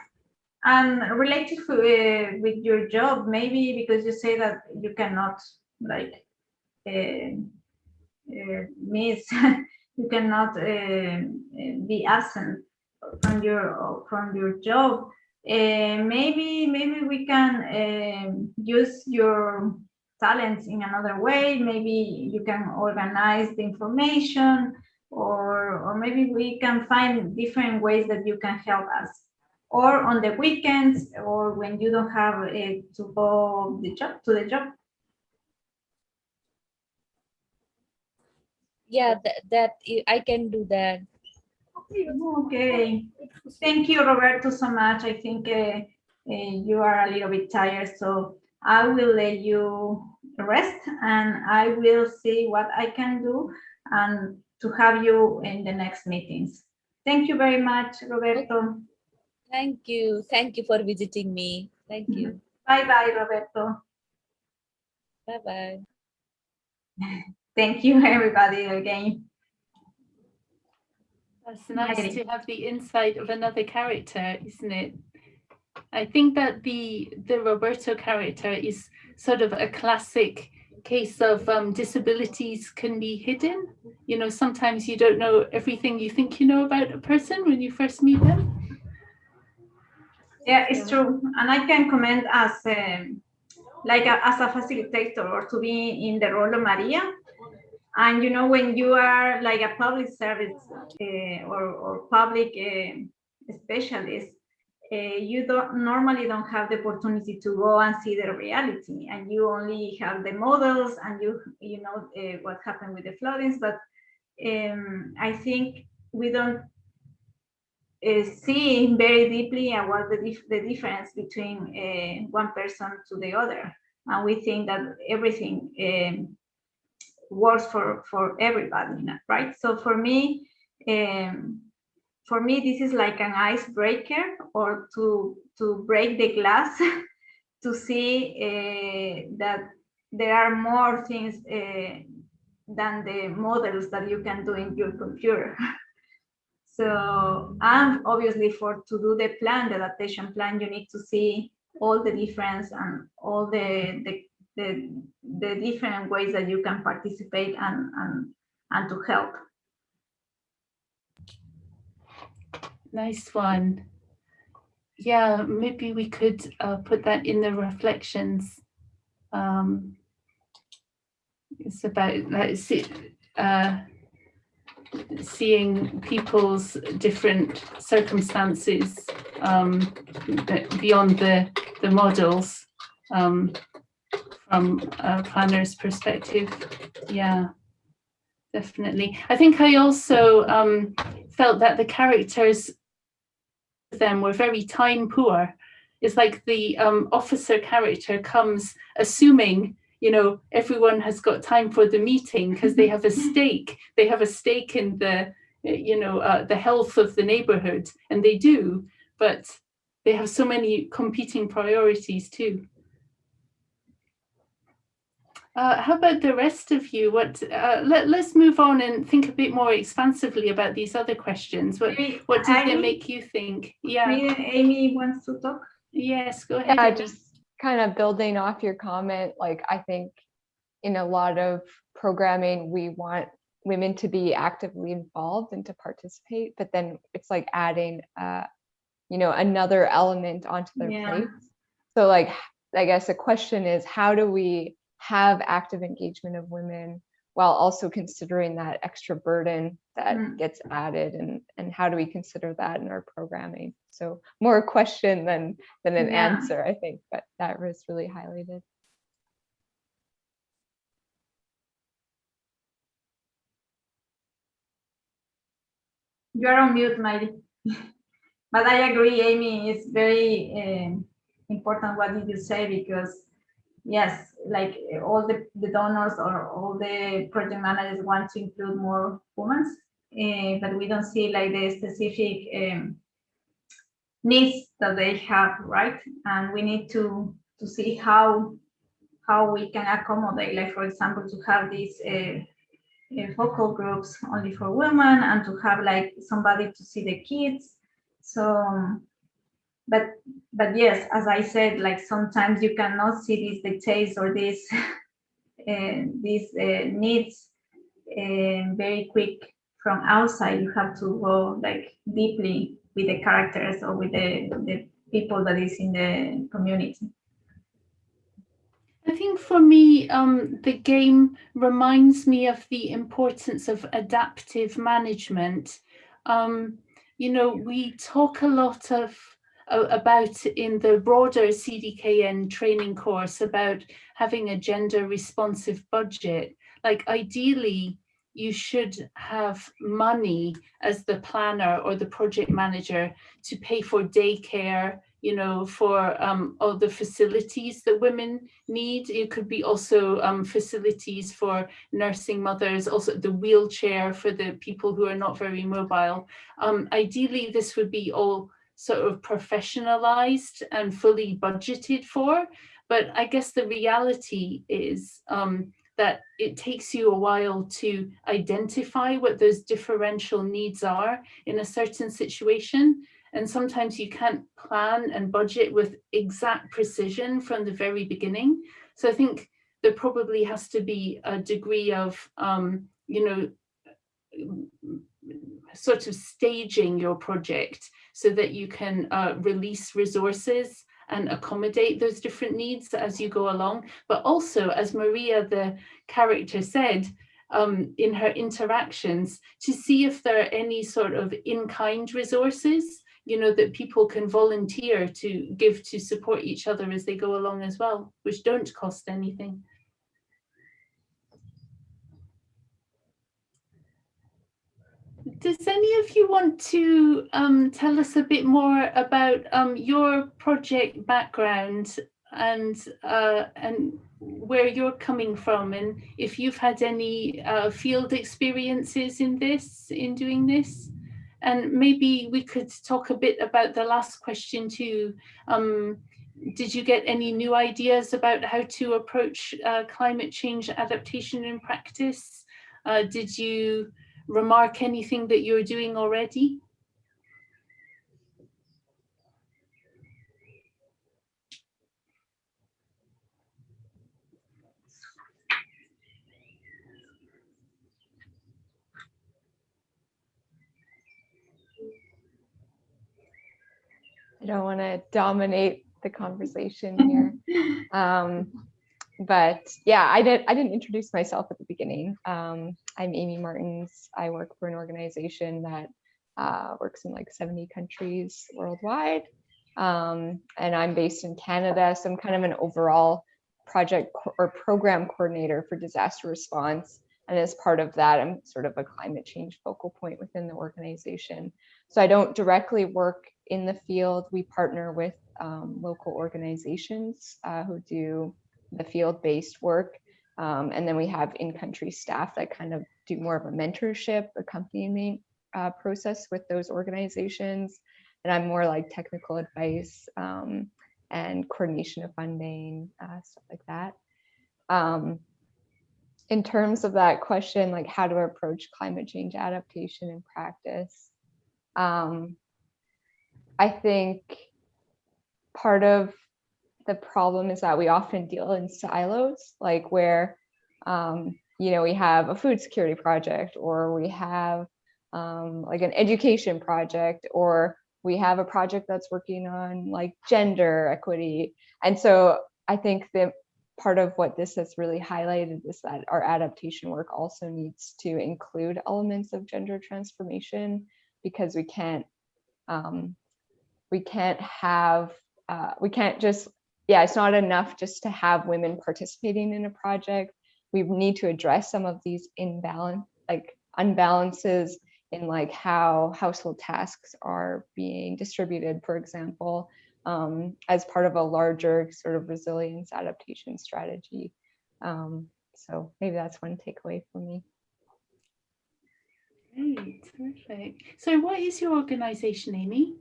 And related to, uh, with your job, maybe because you say that you cannot like uh, uh, miss, you cannot uh, be absent from your from your job. Uh, maybe maybe we can um, use your talents in another way. Maybe you can organize the information or, or maybe we can find different ways that you can help us or on the weekends or when you don't have uh, to go the job to the job. Yeah, that, that I can do that. Okay, thank you, Roberto, so much. I think uh, uh, you are a little bit tired, so I will let you rest and I will see what I can do and to have you in the next meetings. Thank you very much, Roberto. Thank you. Thank you for visiting me. Thank you. Bye-bye, Roberto. Bye-bye. Thank you, everybody, again. That's nice to have the insight of another character, isn't it? I think that the the Roberto character is sort of a classic case of um, disabilities can be hidden. You know, sometimes you don't know everything you think you know about a person when you first meet them. Yeah, it's true. And I can comment as um, like a, as a facilitator or to be in the role of Maria. And you know, when you are like a public service uh, or, or public uh, specialist, you don't normally don't have the opportunity to go and see the reality and you only have the models and you you know uh, what happened with the floodings but um, i think we don't uh, see very deeply and what the, dif the difference between uh, one person to the other. And we think that everything um, works for for everybody right? So for me um, for me, this is like an icebreaker or to, to break the glass to see uh, that there are more things uh, than the models that you can do in your computer. so, and obviously for to do the plan, the adaptation plan, you need to see all the difference and all the, the, the, the different ways that you can participate and, and, and to help. Nice one. Yeah, maybe we could uh, put that in the reflections. Um, it's about like, see, uh, seeing people's different circumstances um, beyond the, the models um, from a planner's perspective. Yeah, definitely. I think I also um, felt that the characters them were very time poor. It's like the um, officer character comes assuming you know everyone has got time for the meeting because they have a stake they have a stake in the you know uh, the health of the neighborhood and they do but they have so many competing priorities too uh, how about the rest of you what uh, let, let's move on and think a bit more expansively about these other questions what what did they Amy- make you think yeah Amy wants to talk. yes go ahead Yeah, just kind of building off your comment, like I think in a lot of programming, we want women to be actively involved and to participate, but then it's like adding, uh, you know, another element onto their Yeah. plates. So like, I guess the question is, how do we have active engagement of women while also considering that extra burden that Mm. gets added and, and how do we consider that in our programming? So more a question than, than an Yeah. answer, I think, but that was really highlighted. You are on mute, Miley. But I agree, Amy, it's very um, important what did you say because yes, like all the, the donors or all the project managers want to include more women, uh, but we don't see like the specific um, needs that they have, right? And we need to to see how how we can accommodate, like for example, to have these uh, uh, focal groups only for women and to have like somebody to see the kids. So, but but yes, as I said, like sometimes you cannot see these details or these uh, these uh, needs uh, very quick from outside. You have to go like deeply with the characters or with the the people that is in the community. I think for me, um, the game reminds me of the importance of adaptive management. Um, you know, we talk a lot of about in the broader CDKN training course about having a gender responsive budget. Like ideally, you should have money as the planner or the project manager to pay for daycare, you know, for um, all the facilities that women need. It could be also um, facilities for nursing mothers, also the wheelchair for the people who are not very mobile. Um, ideally, this would be all sort of professionalized and fully budgeted for. But I guess the reality is um, that it takes you a while to identify what those differential needs are in a certain situation. And sometimes you can't plan and budget with exact precision from the very beginning. So I think there probably has to be a degree of, um, you know, sort of staging your project so that you can uh, release resources and accommodate those different needs as you go along. But also, as Maria, the character said, um, in her interactions, to see if there are any sort of in-kind resources, you know, that people can volunteer to give to support each other as they go along as well, which don't cost anything. Does any of you want to um, tell us a bit more about um, your project background and uh, and where you're coming from, and if you've had any uh, field experiences in this, in doing this, and maybe we could talk a bit about the last question too. Um, did you get any new ideas about how to approach uh, climate change adaptation in practice? Uh, did you remark anything that you're doing already? I don't want to dominate the conversation here. Um, but yeah, I did. I didn't introduce myself at the beginning. Um, I'm Amy Martins. I work for an organization that uh, works in like 70 countries worldwide, um, and I'm based in Canada. So I'm kind of an overall project or program coordinator for disaster response. And as part of that, I'm sort of a climate change focal point within the organization. So I don't directly work in the field. We partner with um, local organizations uh, who do the field-based work. Um, and then we have in-country staff that kind of do more of a mentorship, accompaniment uh, process with those organizations. And I'm more like technical advice um, and coordination of funding, uh, stuff like that. Um, in terms of that question, like how to approach climate change adaptation in practice, um, I think part of the problem is that we often deal in silos, like where, um, you know, we have a food security project or we have um, like an education project or we have a project that's working on like gender equity. And so I think that part of what this has really highlighted is that our adaptation work also needs to include elements of gender transformation because we can't um, we can't have uh, we can't just yeah it's not enough just to have women participating in a project we need to address some of these imbalance like unbalances in like how household tasks are being distributed for example um, as part of a larger sort of resilience adaptation strategy um, so maybe that's one takeaway for me Great, terrific. So what is your organization, Amy?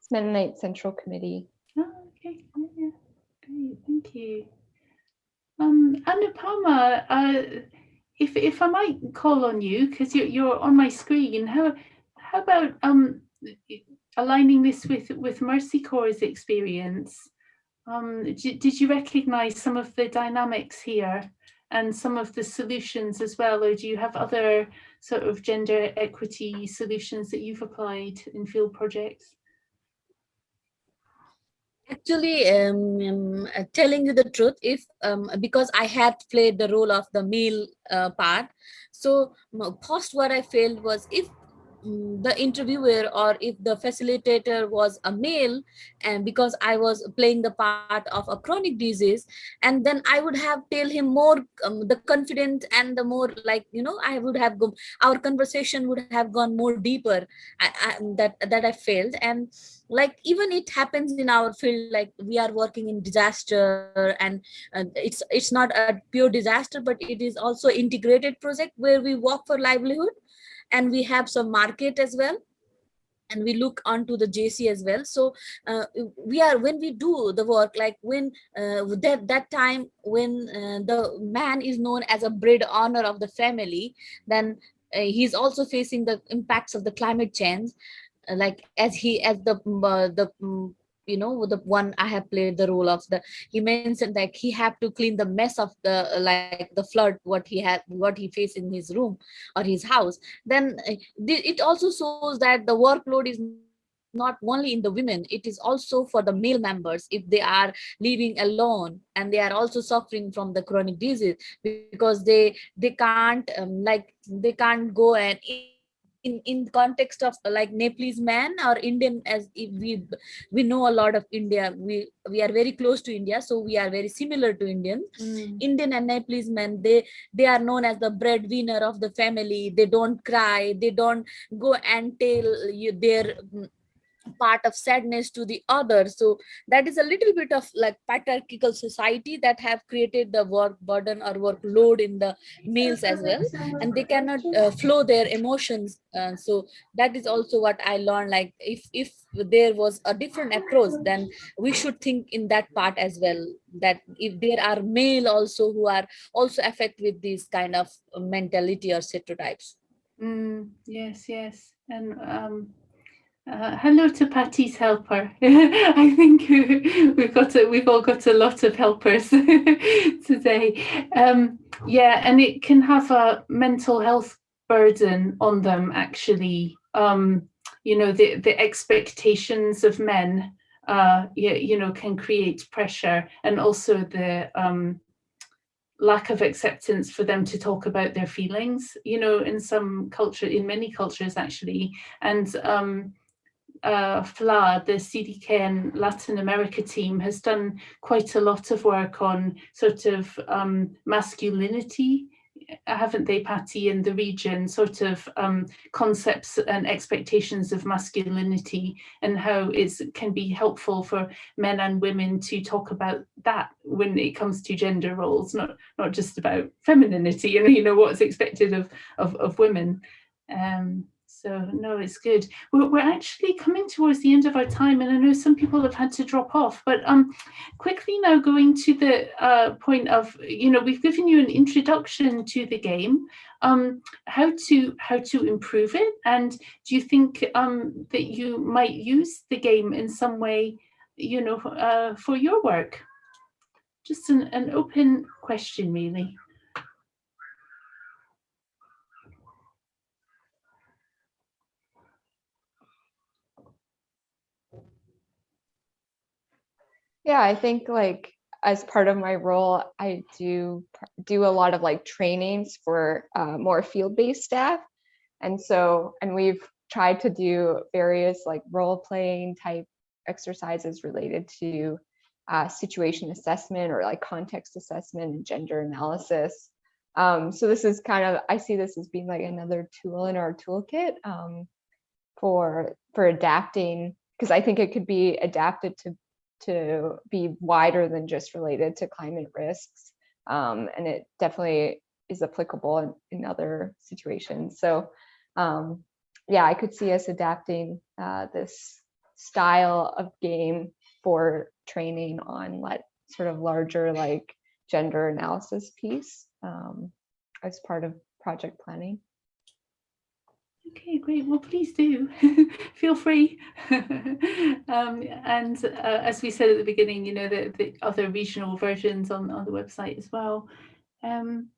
it's mennonite central committee Oh, okay, yeah. Great, thank you. Um, Anupama, uh, if if I might call on you, because you're you're on my screen, how how about um aligning this with with Mercy Corps' experience? Um, did you recognize some of the dynamics here and some of the solutions as well, or do you have other sort of gender equity solutions that you've applied in field projects? Actually um, um, uh, telling you the truth if um, because i had played the role of the male uh, part. So first what i felt was if the interviewer or if the facilitator was a male and because i was playing the part of a chronic disease and then i would have tell him more um, the confident and the more like you know i would have go our conversation would have gone more deeper I, I, that that i failed and like even it happens in our field like we are working in disaster and uh, it's it's not a pure disaster but it is also integrated project where we work for livelihood and we have some market as well and we look onto the GESI as well. So uh, we are when we do the work, like when uh, that that time when uh, the man is known as a bread honor of the family, then uh, he's also facing the impacts of the climate change like as he as the uh, the um, you know the one i have played the role of the he mentioned that he had to clean the mess of the like the flood what he had what he faced in his room or his house. Then uh, it also shows that the workload is not only in the women it is also for the male members if they are living alone and they are also suffering from the chronic disease because they they can't um, like they can't go and in in context of like nepalese man or indian as we we know a lot of india we we are very close to india so we are very similar to indians. Mm. indian and nepalese men they they are known as the breadwinner of the family. They don't cry. They don't go and tell you their part of sadness to the other. So that is a little bit of like patriarchal society that have created the work burden or workload in the males as well. And they cannot uh, flow their emotions. Uh, so that is also what i learned like if if there was a different approach then we should think in that part as well. That if there are male also who are also affected with this kind of mentality or stereotypes. Mm, yes yes. And um uh, hello to Patty's helper. I think we've got a, we've all got a lot of helpers today. Um, yeah, and it can have a mental health burden on them actually. Um, you know, the, the expectations of men uh, you, you know, can create pressure and also the um, lack of acceptance for them to talk about their feelings, you know, in some culture, in many cultures actually. And um, uh, FLA, the CDKN Latin America team, has done quite a lot of work on sort of um, masculinity haven't they, Patty, in the region, sort of um, concepts and expectations of masculinity and how it can be helpful for men and women to talk about that when it comes to gender roles, not not just about femininity and you know what's expected of of, of women. Um, so no, it's good. We're, we're actually coming towards the end of our time and I know some people have had to drop off, but um, quickly now going to the uh, point of, you know, we've given you an introduction to the game, um, how to how to improve it. And do you think um, that you might use the game in some way, you know, uh, for your work? Just an, an open question, really. Yeah, I think like as part of my role, I do do a lot of like trainings for uh, more field-based staff. And so, and we've tried to do various like role-playing type exercises related to uh, situation assessment or like context assessment and gender analysis. Um, so this is kind of, I see this as being like another tool in our toolkit um, for for adapting, because I think it could be adapted to to be wider than just related to climate risks. Um, and it definitely is applicable in, in other situations. So um, yeah, I could see us adapting uh, this style of game for training on like sort of larger like gender analysis piece um, as part of project planning. Okay, great. Well, please do feel free. um, and uh, as we said at the beginning, you know, the, the other regional versions on, on the website as well. Um,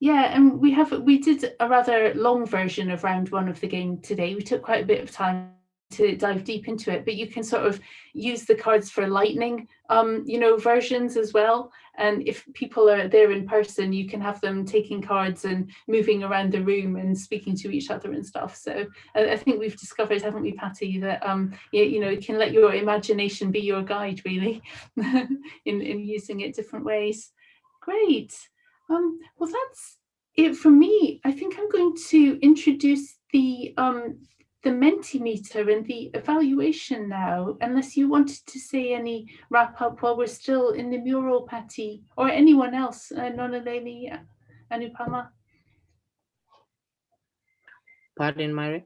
yeah, and we have we did a rather long version of round one of the game today. We took quite a bit of time to dive deep into it, but you can sort of use the cards for lightning, um, you know, versions as well. And if people are there in person, you can have them taking cards and moving around the room and speaking to each other and stuff. So I, think we've discovered, haven't we, Patty, that um, you, you know, you can let your imagination be your guide really in, in using it different ways. Great. Um, well, that's it for me. I think I'm going to introduce the um, the Mentimeter and the evaluation now, unless you wanted to say any wrap up while we're still in the mural, Patty, or anyone else, uh, Noneleli, Anupama. Pardon, Mairi?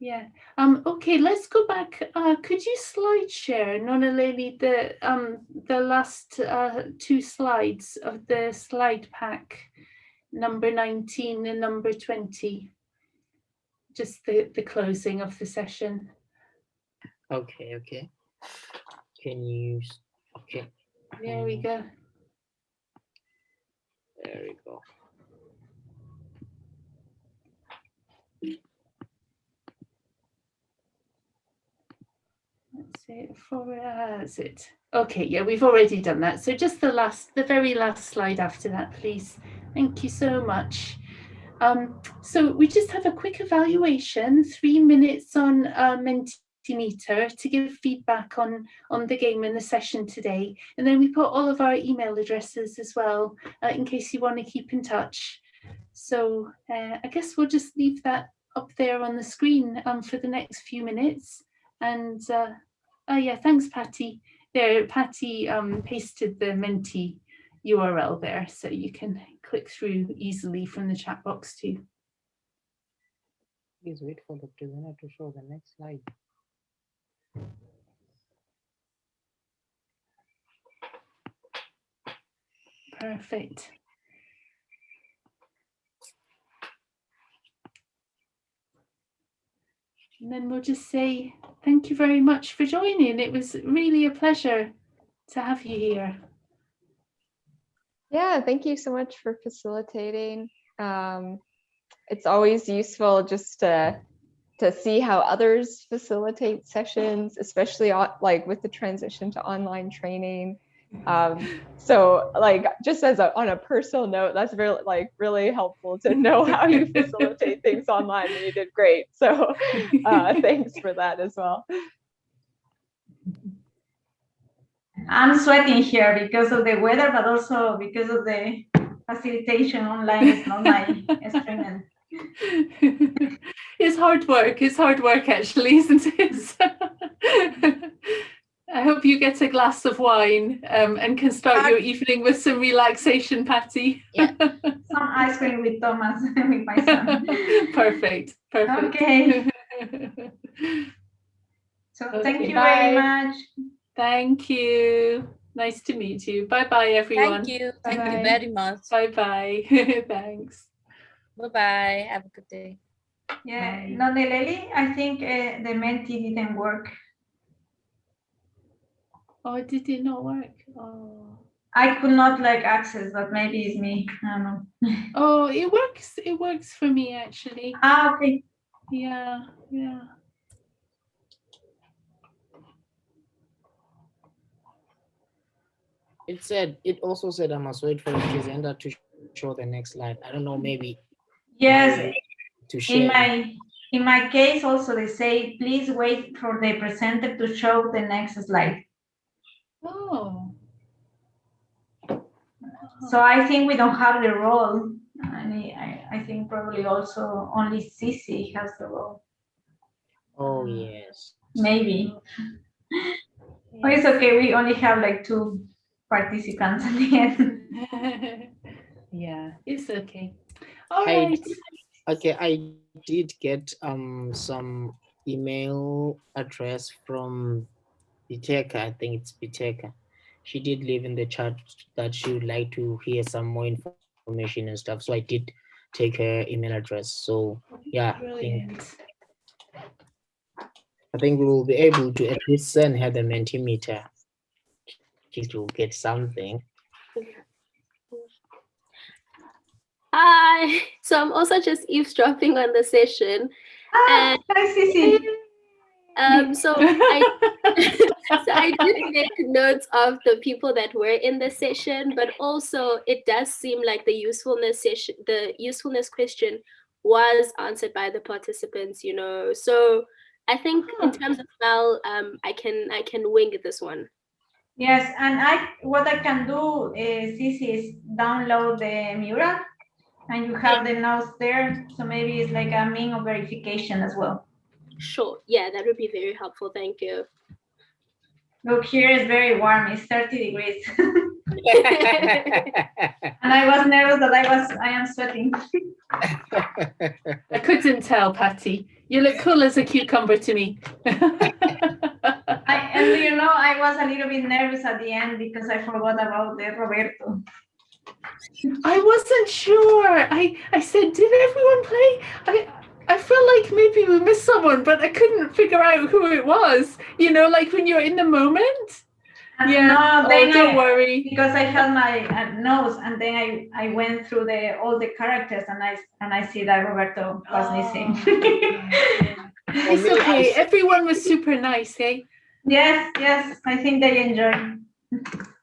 Yeah. Um, okay, let's go back. Uh, could you slide share, Noneleli, the um the last uh, two slides of the slide pack, number 19 and number 20? Just the, the closing of the session. Okay, okay. Can you, okay, There we go. there we go. That's it for, uh, that's it. Okay, yeah, we've already done that. So just the last, the very last slide after that, please. Thank you so much. Um, so we just have a quick evaluation, three minutes on uh, Mentimeter to give feedback on, on the game and the session today. And then we put all of our email addresses as well, uh, in case you want to keep in touch. So uh, I guess we'll just leave that up there on the screen um, for the next few minutes. And uh, oh yeah, thanks Patty. There, Patty um, pasted the Menti URL there, so you can click through easily from the chat box too. Please wait for the presenter to show the next slide. Perfect. And then we'll just say thank you very much for joining. It was really a pleasure to have you here. Yeah, thank you so much for facilitating. Um, it's always useful just to to see how others facilitate sessions, especially like with the transition to online training. Um, so like just as a, on a personal note, that's really like really helpful to know how you facilitate things online and you did great. So uh, thanks for that as well. I'm sweating here because of the weather, but also because of the facilitation online is not my strength. it's hard work. It's hard work, actually, isn't it? I hope you get a glass of wine um, and can start your evening with some relaxation, Patty. Yeah. some ice cream with Thomas, with my son. Perfect. Perfect. Okay. so okay, thank you bye. very much. Thank you. Nice to meet you. Bye bye, everyone. Thank you. Thank bye -bye. you very much. Bye bye. Thanks. Bye bye. Have a good day. Yeah, no, Nelly, I think uh, the Menti didn't work. Oh, did it not work? Oh. I could not like access, but maybe it's me. I don't know. oh, it works. It works for me actually. Ah, okay. Yeah, yeah. It said, it also said I must wait for the presenter to show the next slide. I don't know, maybe. Yes, to share. in my in my case also they say, please wait for the presenter to show the next slide. Oh. So I think we don't have the role. And I, I think probably also only Cici has the role. Oh, mm. yes. Maybe. Yes. Oh, it's okay. We only have like two participants at the end. yeah, it's okay. All right. I, okay, I did get um some email address from Biteka. I think it's Biteka. She did leave in the chat that she would like to hear some more information and stuff. So I did take her email address. So yeah, I think, I think we will be able to at least send her the Mentimeter to get something. Hi, so I'm also just eavesdropping on the session. Ah, and, hi, Cici. Um, so I, so I did make notes of the people that were in the session, but also it does seem like the usefulness session, the usefulness question was answered by the participants, you know. So I think in terms of MEL, um, I can I can wing this one. Yes, and I what I can do eh, is this is download the mural and you have the notes there. So maybe it's like a mean of verification as well. Sure. Yeah, that would be very helpful. Thank you. Look, here is very warm. It's 30 degrees. and I was nervous that I was I am sweating. I couldn't tell, Patty. You look cool as a cucumber to me. I, and you know, I was a little bit nervous at the end because I forgot about the Roberto. I wasn't sure. I I said, did everyone play? I I felt like maybe we missed someone, but I couldn't figure out who it was. You know, like when you're in the moment. Yeah. No, oh, don't I, worry. Because I held my uh, nose, and then I I went through the all the characters, and I and I see that Roberto was oh. missing. it's okay. Everyone was super nice, eh? Yes, yes. I think they enjoy.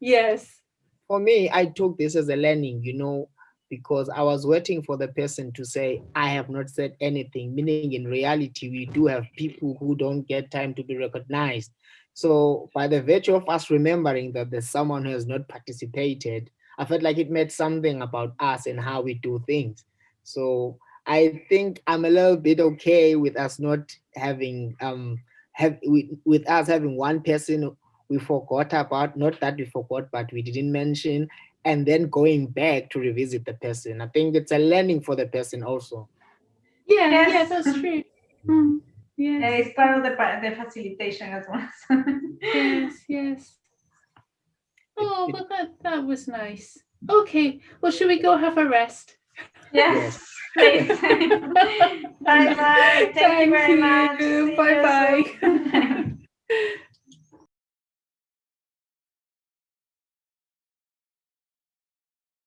yes. For me, I took this as a learning. You know, because I was waiting for the person to say, I have not said anything, meaning in reality, we do have people who don't get time to be recognized. So by the virtue of us remembering that there's someone who has not participated, I felt like it meant something about us and how we do things. So I think I'm a little bit okay with us not having, um, have with, with us having one person we forgot about, not that we forgot, but we didn't mention, and then going back to revisit the person. I think it's a learning for the person also. Yeah, yes, yeah, that's true. Mm, yes. Yeah, it's part of the, the facilitation as well. yes, yes. Oh, but that, that was nice. Okay, well, should we go have a rest? Yes. yes. bye bye. Thank, Thank, you very you. much. Bye bye.